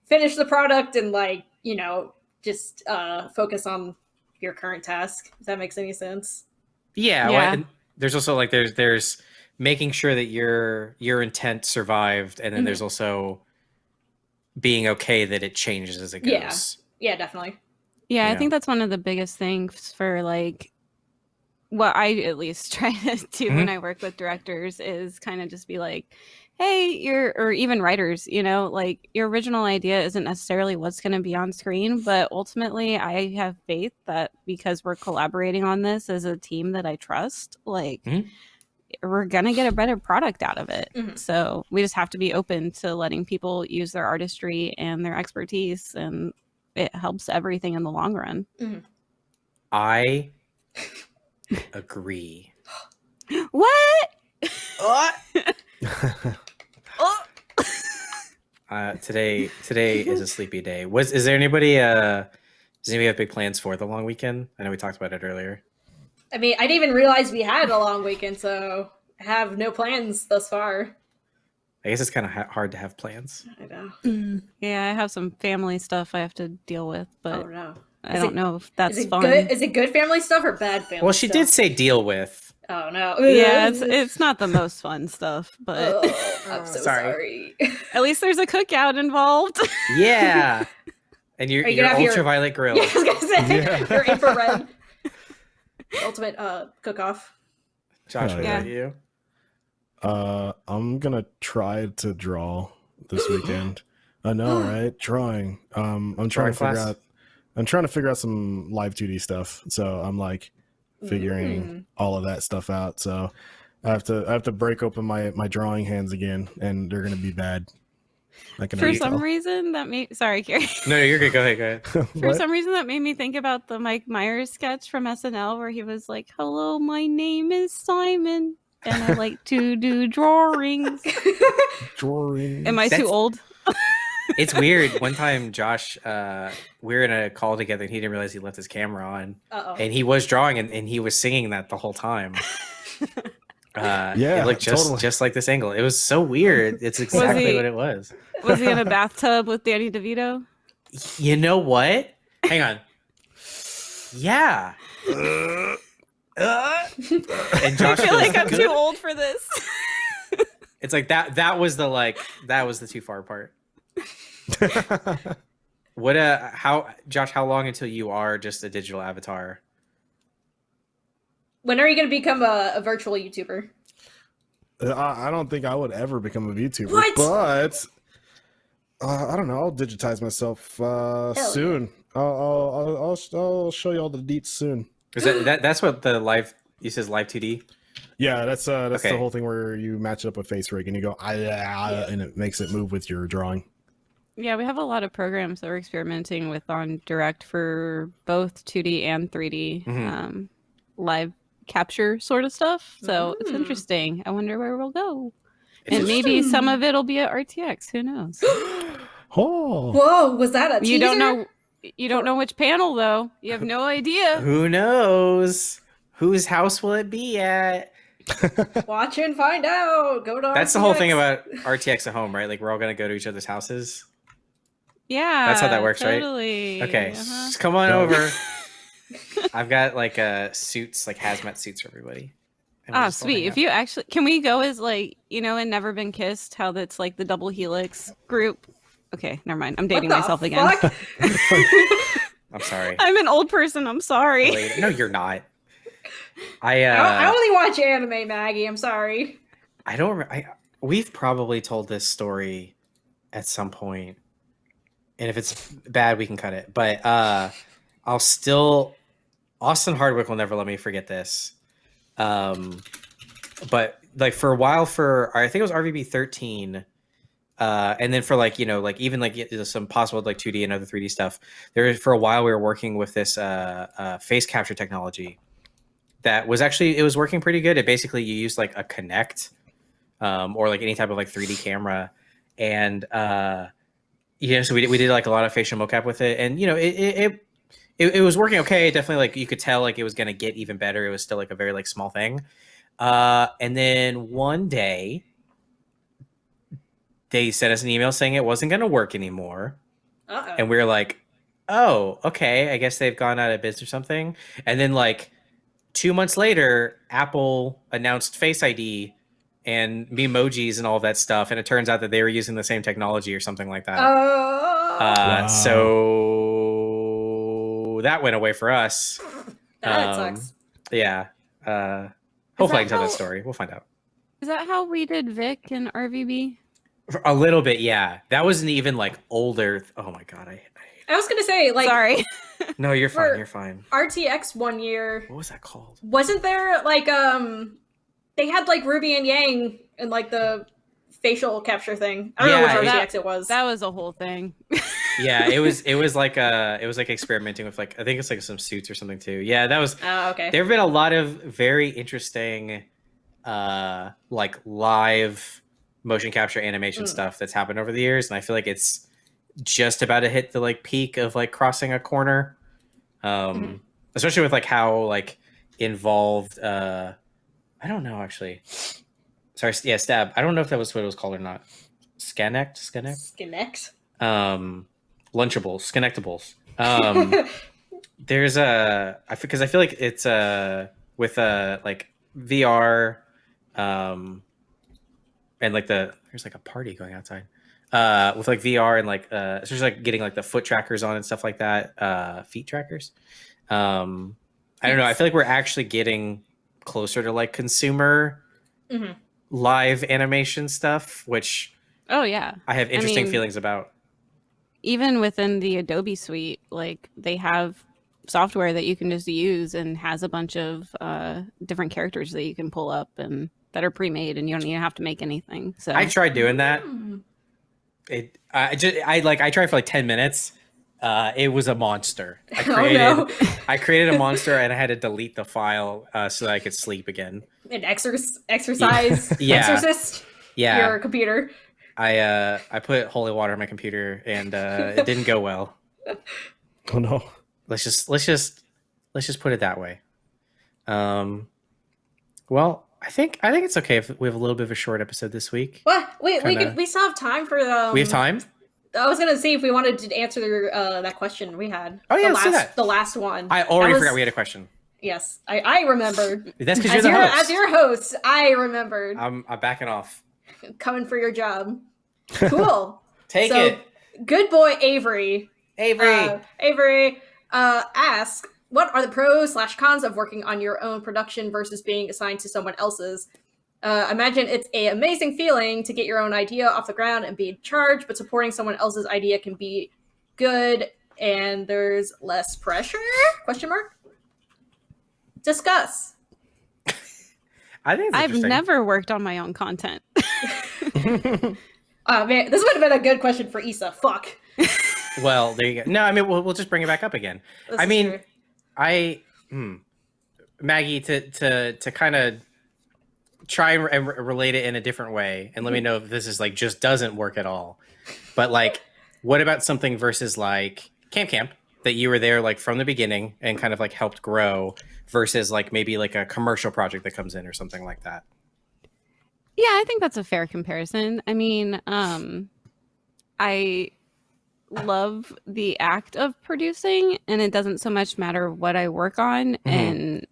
finish the product and like you know just uh focus on your current task if that makes any sense
Yeah. well,
Yeah.
and there's also like there's there's making sure that your your intent survived, and then
Mhm.
there's also being okay that it changes as it goes.
Yeah. yeah definitely
Yeah,
Yeah.
I think that's one of the biggest things for like what I at least try to do when I work with directors is kind of just be like, hey, you're or even writers, you know, like your original idea isn't necessarily what's going to be on screen, but ultimately I have faith that because we're collaborating on this as a team that I trust, like
Mhm.
we're going to get a better product out of it.
Mhm.
So, we just have to be open to letting people use their artistry and their expertise and it helps everything in the long run.
I agree.
What?
Uh, today today is a sleepy day. Was is there anybody? Uh, does anybody have big plans for the long weekend? I know we talked about it earlier.
i mean i didn't even realize we had a long weekend so i have no plans thus far
I guess it's kind of ha- hard to have plans.
i know
Yeah, I have some family stuff I have to deal with, but
oh no
I
Is
don't
it-
know if that's
is it
fun.
good is it good family stuff or bad family
Well, she
stuff?
did say deal with.
Oh no
yeah, it's it's not the most fun stuff, but
Oh, i'm so
sorry.
sorry,
at least there's a cookout involved.
Yeah. And
you're, you
your
gonna have your-
ultraviolet grill.
yeah, i was gonna say
Yeah.
your infrared ultimate uh cook off
Josh,
Oh,
what
yeah.
you?
Uh, I'm gonna try to draw this weekend. I know, right? Drawing. Um, I'm trying
Drawing
to figure
class?
out. I'm trying to figure out some live 2D stuff. So I'm like figuring
Mm.
all of that stuff out. So I have to I have to break open my my drawing hands again, and they're gonna be bad. I can
For some
tell.
reason, that made sorry, Carrie.
No, no, you're good. Go ahead. Go ahead.
For some reason, that made me think about the Mike Myers sketch from SNL where he was like, "Hello, my name is Simon, and I like to do drawings."
drawing.
Am I too old?
It's weird. One time, Josh, uh, we were in a call together, and he didn't realize he left his camera on,
uh-oh
and he was drawing, and, and he was singing that the whole time. Uh,
Yeah,
it looked just
totally.
just like this angle. It was so weird. It's exactly
he-
what it was.
Was he in a bathtub with Danny DeVito?
You know what? Hang on. Yeah. Uh, and Josh
I feel like I'm
"Good."
too old for this.
It's like that. That was the like. That was the too far part. What? Uh. How, Josh? How long until you are just a digital avatar?
when are you gonna become a, a virtual youtuber
I, I don't think I would ever become a YouTuber.
What?
but uh, I don't know. I'll digitize myself uh,
yeah.
soon. I'll, I'll, I'll, I'll, I'll show you all the deets soon.
Is that, that that's what the live? You says live 2D.
Yeah, that's uh, that's
Okay.
the whole thing where you match it up with FaceRig and you go, ah, yeah,
Yeah.
and it makes it move with your drawing.
Yeah, we have a lot of programs that we're experimenting with on Direct for both 2D and 3D
Mhm.
um, live capture sort of stuff. So it's
Mm.
interesting. I wonder where we'll go.
It's
and maybe some of it'll be at RTX. Who knows?
Oh,
whoa was that a
You don't know. You don't know which panel though. You have no idea.
Who knows? Whose house will it be at?
watch and find out go to
That's the whole thing about RTX at home, right? Like we're all gonna go to each other's houses.
Yeah,
That's how that works, right?
totally.
Okay,
Uh-huh.
just come on
Yeah.
over. I've got like uh suits, like hazmat suits for everybody. And we'll just all
sweet. If you actually can we go as like, you know, and Never Been Kissed, how that's like the double helix group. Okay, never mind. I'm dating
the
myself again.
I'm sorry.
I'm an old person, I'm sorry.
Later. No, you're not. I
I,
uh
don't- I only watch anime maggie i'm sorry
I don't. I, we've probably told this story at some point, and if it's bad, we can cut it. But uh, I'll still. Austin Hardwick will never let me forget this. Um, but like for a while, for I think it was RVB thirteen, uh, and then for like you know like even like some possible like 2D and other 3D stuff. There for a while we were working with this uh, uh, face capture technology that was actually it was working pretty good. It basically you use like a Kinect um, or like any type of like 3D camera, and uh, yeah, so we did, we did like a lot of facial mocap with it, and you know it it, it it, it was working okay. Definitely like you could tell like it was gonna get even better. It was still like a very like small thing, uh, and then one day they sent us an email saying it wasn't gonna work anymore
Uh-oh.
and we were like, "Oh, okay. I guess they've gone out of business or something." And then like two months later, Apple announced Face ID and emojis and all that stuff, and it turns out that they were using the same technology or something like that.
Oh,
uh,
Wow.
So that went away for us.
that
um,
sucks.
Yeah. Uh, hopefully, I can
that
tell that story. We'll find out.
Is that how we did Vic and RVB?
A little bit, yeah. That wasn't even like older. Oh my god, I.
I was gonna say, like,
Sorry.
No, you're fine. You're fine.
RTX one year
What was that called?
wasn't there like um they had like Ruby and Yang and like the facial capture thing. I don't
Yeah,
know which
that-
RTX it was.
That was a whole thing.
yeah it was it was like uh it was like experimenting with like i think it's like some suits or something too yeah that was
oh, okay.
there have been a lot of very interesting uh like live motion capture animation
Mm.
stuff that's happened over the years and i feel like it's just about to hit the like peak of like crossing a corner um
Mhm.
especially with like how like involved uh i don't know actually. Sorry yeah stab. I don't know if that was what it was called or not. Skanect skanect
Kinect.
um lunchables. Connectables um there's a i because i feel like it's uh with uh like vr um and like the there's like a party going outside. Uh with like vr and like uh especially like getting like the foot trackers on and stuff like that uh feet trackers. Um i don't know. I feel like we're actually getting closer to like consumer
Mhm.
live animation stuff which
oh yeah.
i have interesting
mean-
feelings about
Even within the Adobe suite, like they have software that you can just use and has a bunch of uh, different characters that you can pull up and that are pre-made and you don't even have to make anything. So
i tried doing that
Hmm.
it i just i like i tried for like 10 minutes uh it was a monster i
Oh
created
no.
i created a monster and i had to delete the file uh so that i could sleep again
An exorc- exercise
Yeah.
exorcist.
yeah
Your computer.
i uh i put holy water on my computer and uh it didn't go well
Oh no.
let's just let's just let's just put it that way um well i think i think it's okay if we have a little bit of a short episode this week
What? Wait, we
Kinda-
could, we still have time for the.
we have time
I was gonna see if we wanted to answer uh, that question we had.
Oh, yeah,
the last,
that.
the last one.
i already
was-
forgot we had a question
Yes, I, I remembered.
that's because you're
As
the
your,
host
as your host, I remembered
i'm i'm backing off
coming for your job. Cool.
take
So,
it
Good boy Avery.
avery
Uh, Avery uh, asks, "What are the pros slash cons of working on your own production versus being assigned to someone else's?" Uh, imagine it's a amazing feeling to get your own idea off the ground and be in charge, but supporting someone else's idea can be good, and there's less pressure? Question mark. Discuss.
i think
I've never worked on my own content.
Oh man, this would have been a good question for Issa. Fuck.
Well, there you go. No, I mean we'll, we'll just bring it back up again.
This
I mean,
true.
I, hmm, Maggie, to to to kind of try and re- relate it in a different way, and let me know if this is like just doesn't work at all. But like, what about something versus like Camp Camp that you were there like from the beginning and kind of like helped grow versus like maybe like a commercial project that comes in or something like that.
Yeah, I think that's a fair comparison. I mean, um, I love the act of producing, and it doesn't so much matter what I work on. And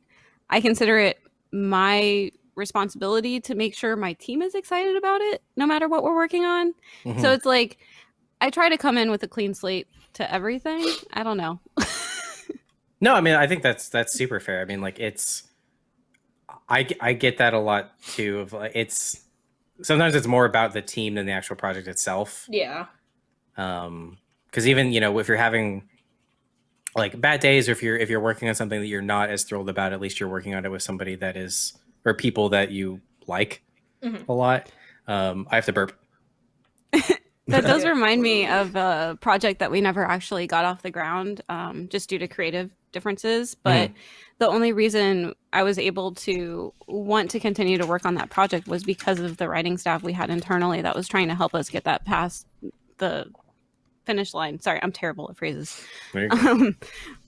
I consider it my responsibility to make sure my team is excited about it, no matter what we're working on.
Mhm.
So it's like I try to come in with a clean slate to everything. I don't know.
No, I mean I think that's that's super fair. I mean like it's I I get that a lot too of like it's sometimes it's more about the team than the actual project itself.
Yeah.
Um cuz even, you know, if you're having like bad days or if you're if you're working on something that you're not as thrilled about, at least you're working on it with somebody that is or people that you like
Mhm.
a lot. Um I have to burp.
that does remind me of a project that we never actually got off the ground um, just due to creative differences but the only reason i was able to want to continue to work on that project was because of the writing staff we had internally that was trying to help us get that past the finish line sorry i'm terrible at phrases
There you go.
um,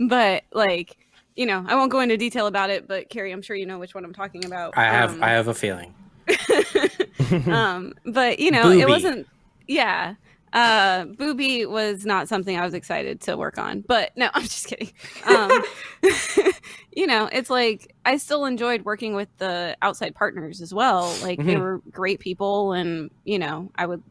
but like you know i won't go into detail about it but carrie i'm sure you know which one i'm talking about
I have
Um,
I have a feeling.
um but you know
Booby.
it wasn't yeah uh booby was not something i was excited to work on but no i'm just kidding um you know it's like i still enjoyed working with the outside partners as well like they
Mhm.
were great people and you know i would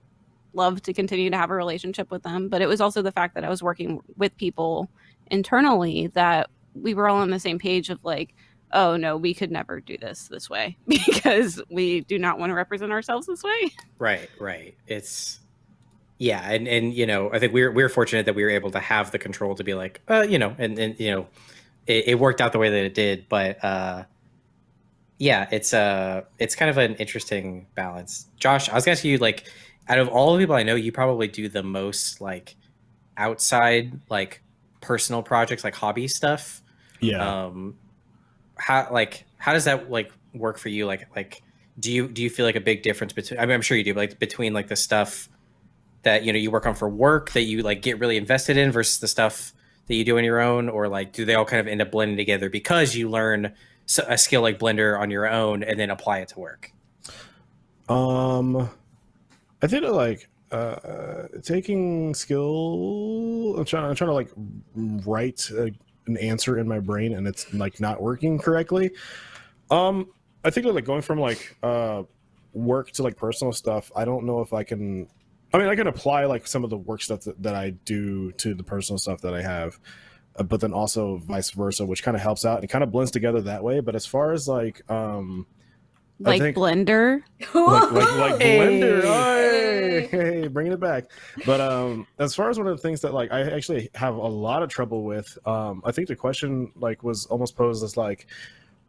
love to continue to have a relationship with them but it was also the fact that i was working with people internally that we were all on the same page of like oh no we could never do this this way because we do not want to represent ourselves this way
Right, right. It's yeah, and and you know, I think we're we're fortunate that we were able to have the control to be like, uh, you know, and and you know, it, it worked out the way that it did, but uh yeah, it's uh it's kind of an interesting balance. Josh, I was gonna ask you like out of all the people I know, you probably do the most like outside like personal projects like hobby stuff.
Yeah.
um how like how does that like work for you like like do you do you feel like a big difference between i mean i'm sure you do but, like between like the stuff that you know you work on for work that you like get really invested in versus the stuff that you do on your own or like do they all kind of end up blending together because you learn a skill like blender on your own and then apply it to work
Um, I think like uh, taking skill. I'm trying. I'm trying to like write a, an answer in my brain, and it's like not working correctly. Um, I think like going from like uh work to like personal stuff. I don't know if I can. I mean, I can apply like some of the work stuff that, that I do to the personal stuff that I have, uh, but then also vice versa, which kind of helps out and it kind of blends together that way. But as far as like um
like
think-
blender.
Like like, like
Hey.
blender. Hey, hey bringing it back. But um as far as one of the things that like i actually have a lot of trouble with um i think the question like was almost posed as like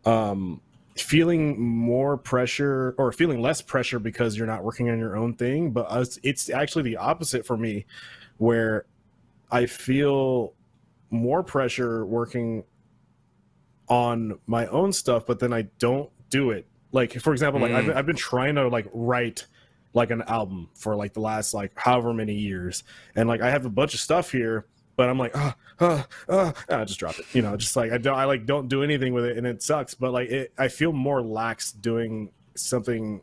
um feeling more pressure or feeling less pressure because you're not working on your own thing. But us, it's actually the opposite for me where i feel more pressure working on my own stuff but then i don't do it like for example like I've,
Mm.
been- I've been trying to like write like an album for like the last like however many years. And like i have a bunch of stuff here but i'm like oh oh oh i just drop it. You know just like i don't i like don't do anything with it and it sucks. But like it i feel more lax doing something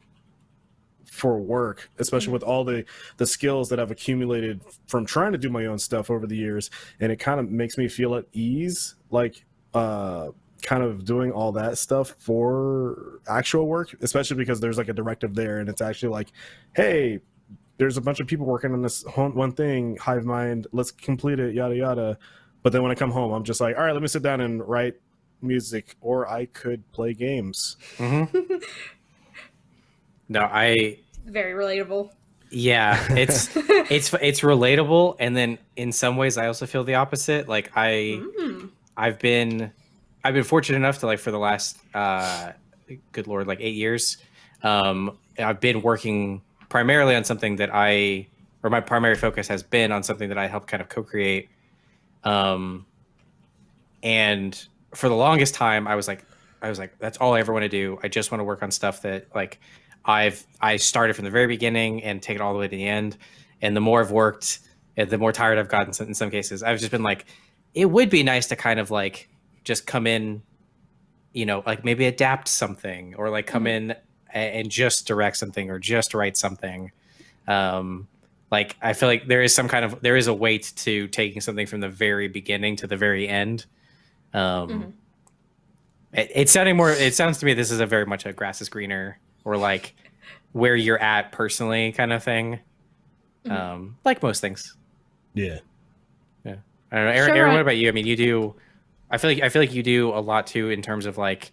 for work especially with all the the skills that i've accumulated from trying to do my own stuff over the years. And it kind of makes me feel at ease. Like uh kind of doing all that stuff for actual work especially because there's like a directive there and it's actually like hey there's a bunch of people working on this one one thing hive mind let's complete it yada yada but then when i come home i'm just like all right let me sit down and write music or i could play games
mm-hmm. no i
Very relatable.
yeah it's it's it's relatable and then in some ways i also feel the opposite like i
Mm.
I've been I've been fortunate enough to like for the last uh good lord like 8 years um I've been working primarily on something that I or my primary focus has been on something that I help kind of co-create um and for the longest time I was like I was like that's all I ever want to do. I just want to work on stuff that like I've I started from the very beginning and take it all the way to the end and the more I've worked the more tired I've gotten in some cases I've just been like it would be nice to kind of like just come in you know like maybe adapt something or like come in and just direct something or just write something um like i feel like there is some kind of there is a weight to taking something from the very beginning to the very end um
Mhm.
it, it's sounding more it sounds to me this is a very much a grass is greener or like where you're at personally kind of thing
Mhm.
um like most things
yeah Yeah.
I don't know, Aaron.
Sure,
Aaron,
I-
what about you? I mean, you do. I feel like I feel like you do a lot too in terms of like,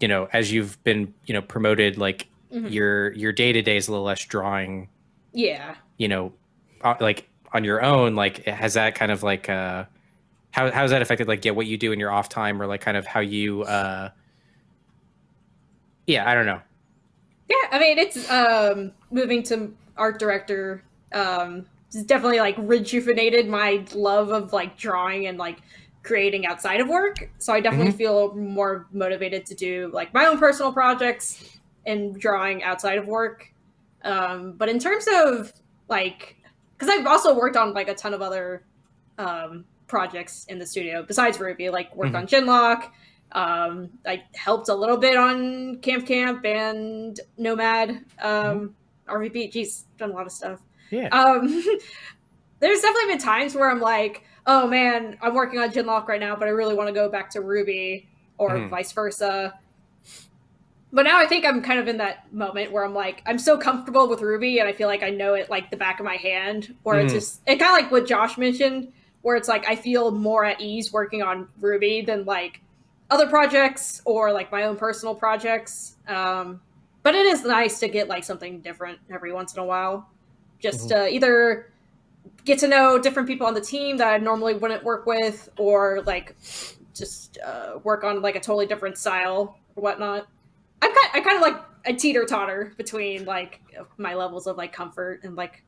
you know, as you've been, you know, promoted. Like
Mhm.
your your day to day is a little less drawing.
Yeah.
You know, uh, like on your own. Like, has that kind of like uh, how how has that affected like yeah what you do in your off time or like kind of how you uh, yeah, I don't know.
Yeah, I mean it's um moving to art director Um, it's definitely like rejuvenated my love of like drawing and like creating outside of work. So I definitely feel more motivated to do like my own personal projects and drawing outside of work. Um, but in terms of like, because I've also worked on like a ton of other um, projects in the studio besides RWBY, like worked
Mhm.
on Genlock. Um, I helped a little bit on Camp Camp and Nomad. Um, RVB, geez, done a lot of stuff.
Yeah.
Um, there's definitely been times where I'm like, oh man, I'm working on Genlock right now, but I really want to go back to RWBY or
Mhm.
vice versa. But now I think I'm kind of in that moment where I'm like, I'm so comfortable with RWBY and I feel like I know it like the back of my hand. Where it's
Mhm.
just, it kind of like what Josh mentioned, where it's like I feel more at ease working on RWBY than like other projects or like my own personal projects. Um, but it is nice to get like something different every once in a while. Just uh, either get to know different people on the team that I normally wouldn't work with, or like just uh, work on like a totally different style or whatnot. I'm kind, I kind of like a teeter totter between like my levels of like comfort and like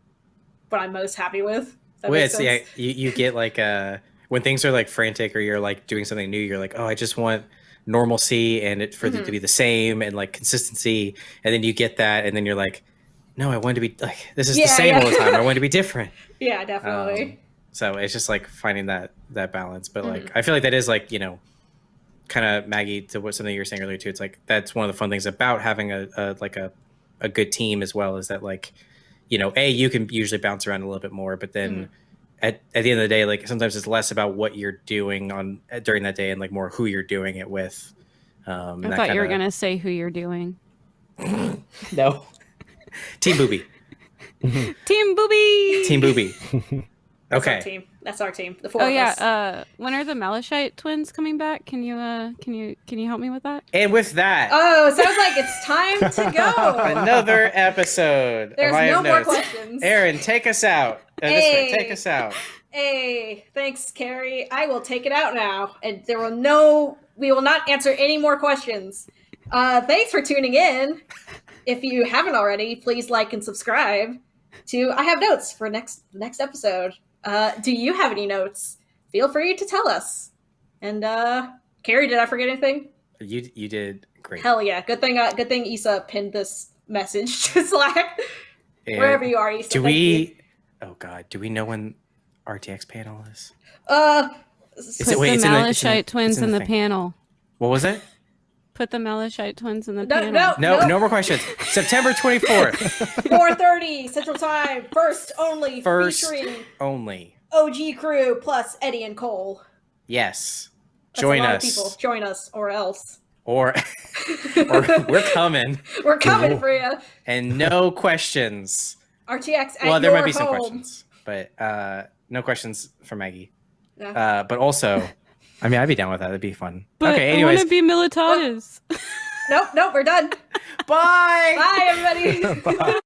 what I'm most happy with.
Well, it's, yeah, you, you get like uh when things are like frantic or you're like doing something new, you're like, oh, I just want normalcy and it for it
Mhm.
to be the same and like consistency, and then you get that, and then you're like, no, I want to be like this is
Yeah,
the same
yeah.
all the time. I want to be different.
Yeah, definitely.
Um, so it's just like finding that that balance. But like
Mm-hmm.
I feel like that is like you know, kind of Maggie to what something you were saying earlier too. It's like that's one of the fun things about having a, a like a a good team as well is that like you know a you can usually bounce around a little bit more, but then.
Mm-hmm.
At, at the end of the day, like sometimes it's less about what you're doing on during that day and like more who you're doing it with. Um,
I thought you were gonna say who you're doing.
no. Team Booby.
Team Booby.
Team Booby.
That's our
Okay.
team. That's our team. The four
Oh
of
yeah.
us.
Uh, when are the Malachite twins coming back? Can you uh, can you can you help me with that?
And with that,
oh, sounds like it's time to go.
another episode.
There's
of
no
Have
more questions.
Aaron, take us out. Uh, this way, take us out.
Hey, thanks, Carrie. I will take it out now, and there will no. We will not answer any more questions. Uh, thanks for tuning in. If you haven't already, please like and subscribe to I Have Notes for next next episode. Uh, do you have any notes? Feel free to tell us. And uh, Carrie, did I forget anything?
You you did great.
Hell yeah! Good thing. Uh, good thing Issa pinned this message to Slack.
And
Wherever you are, Issa.
do
thank you.
we? Oh God, do we know when RTX panel is?
Uh,
Is
Put
it- wait,
the
it's the-
Malachite
it's in the-
twins
in
in,
the
the, panel.
What was it?
Put the Malachite twins in the
No,
panel.
no.
No,
Nope.
no more questions. September twenty fourth,
4:30 Central Time. First only
First.
featuring
only.
OG crew plus Eddie and Cole.
Yes,
That's
join
a lot
us,
Of people. Join us, or else
or or we're coming,
we're coming for you.
and no questions.
RTX at
well, there
your
might be some questions, but uh, no questions for Maggie.
No.
Uh, but also, I mean, I'd be down with that. That'd be fun.
But
okay,
I
anyways,
want to be Militatis.
Nope, nope, we're done.
bye.
Bye, everybody.
Bye.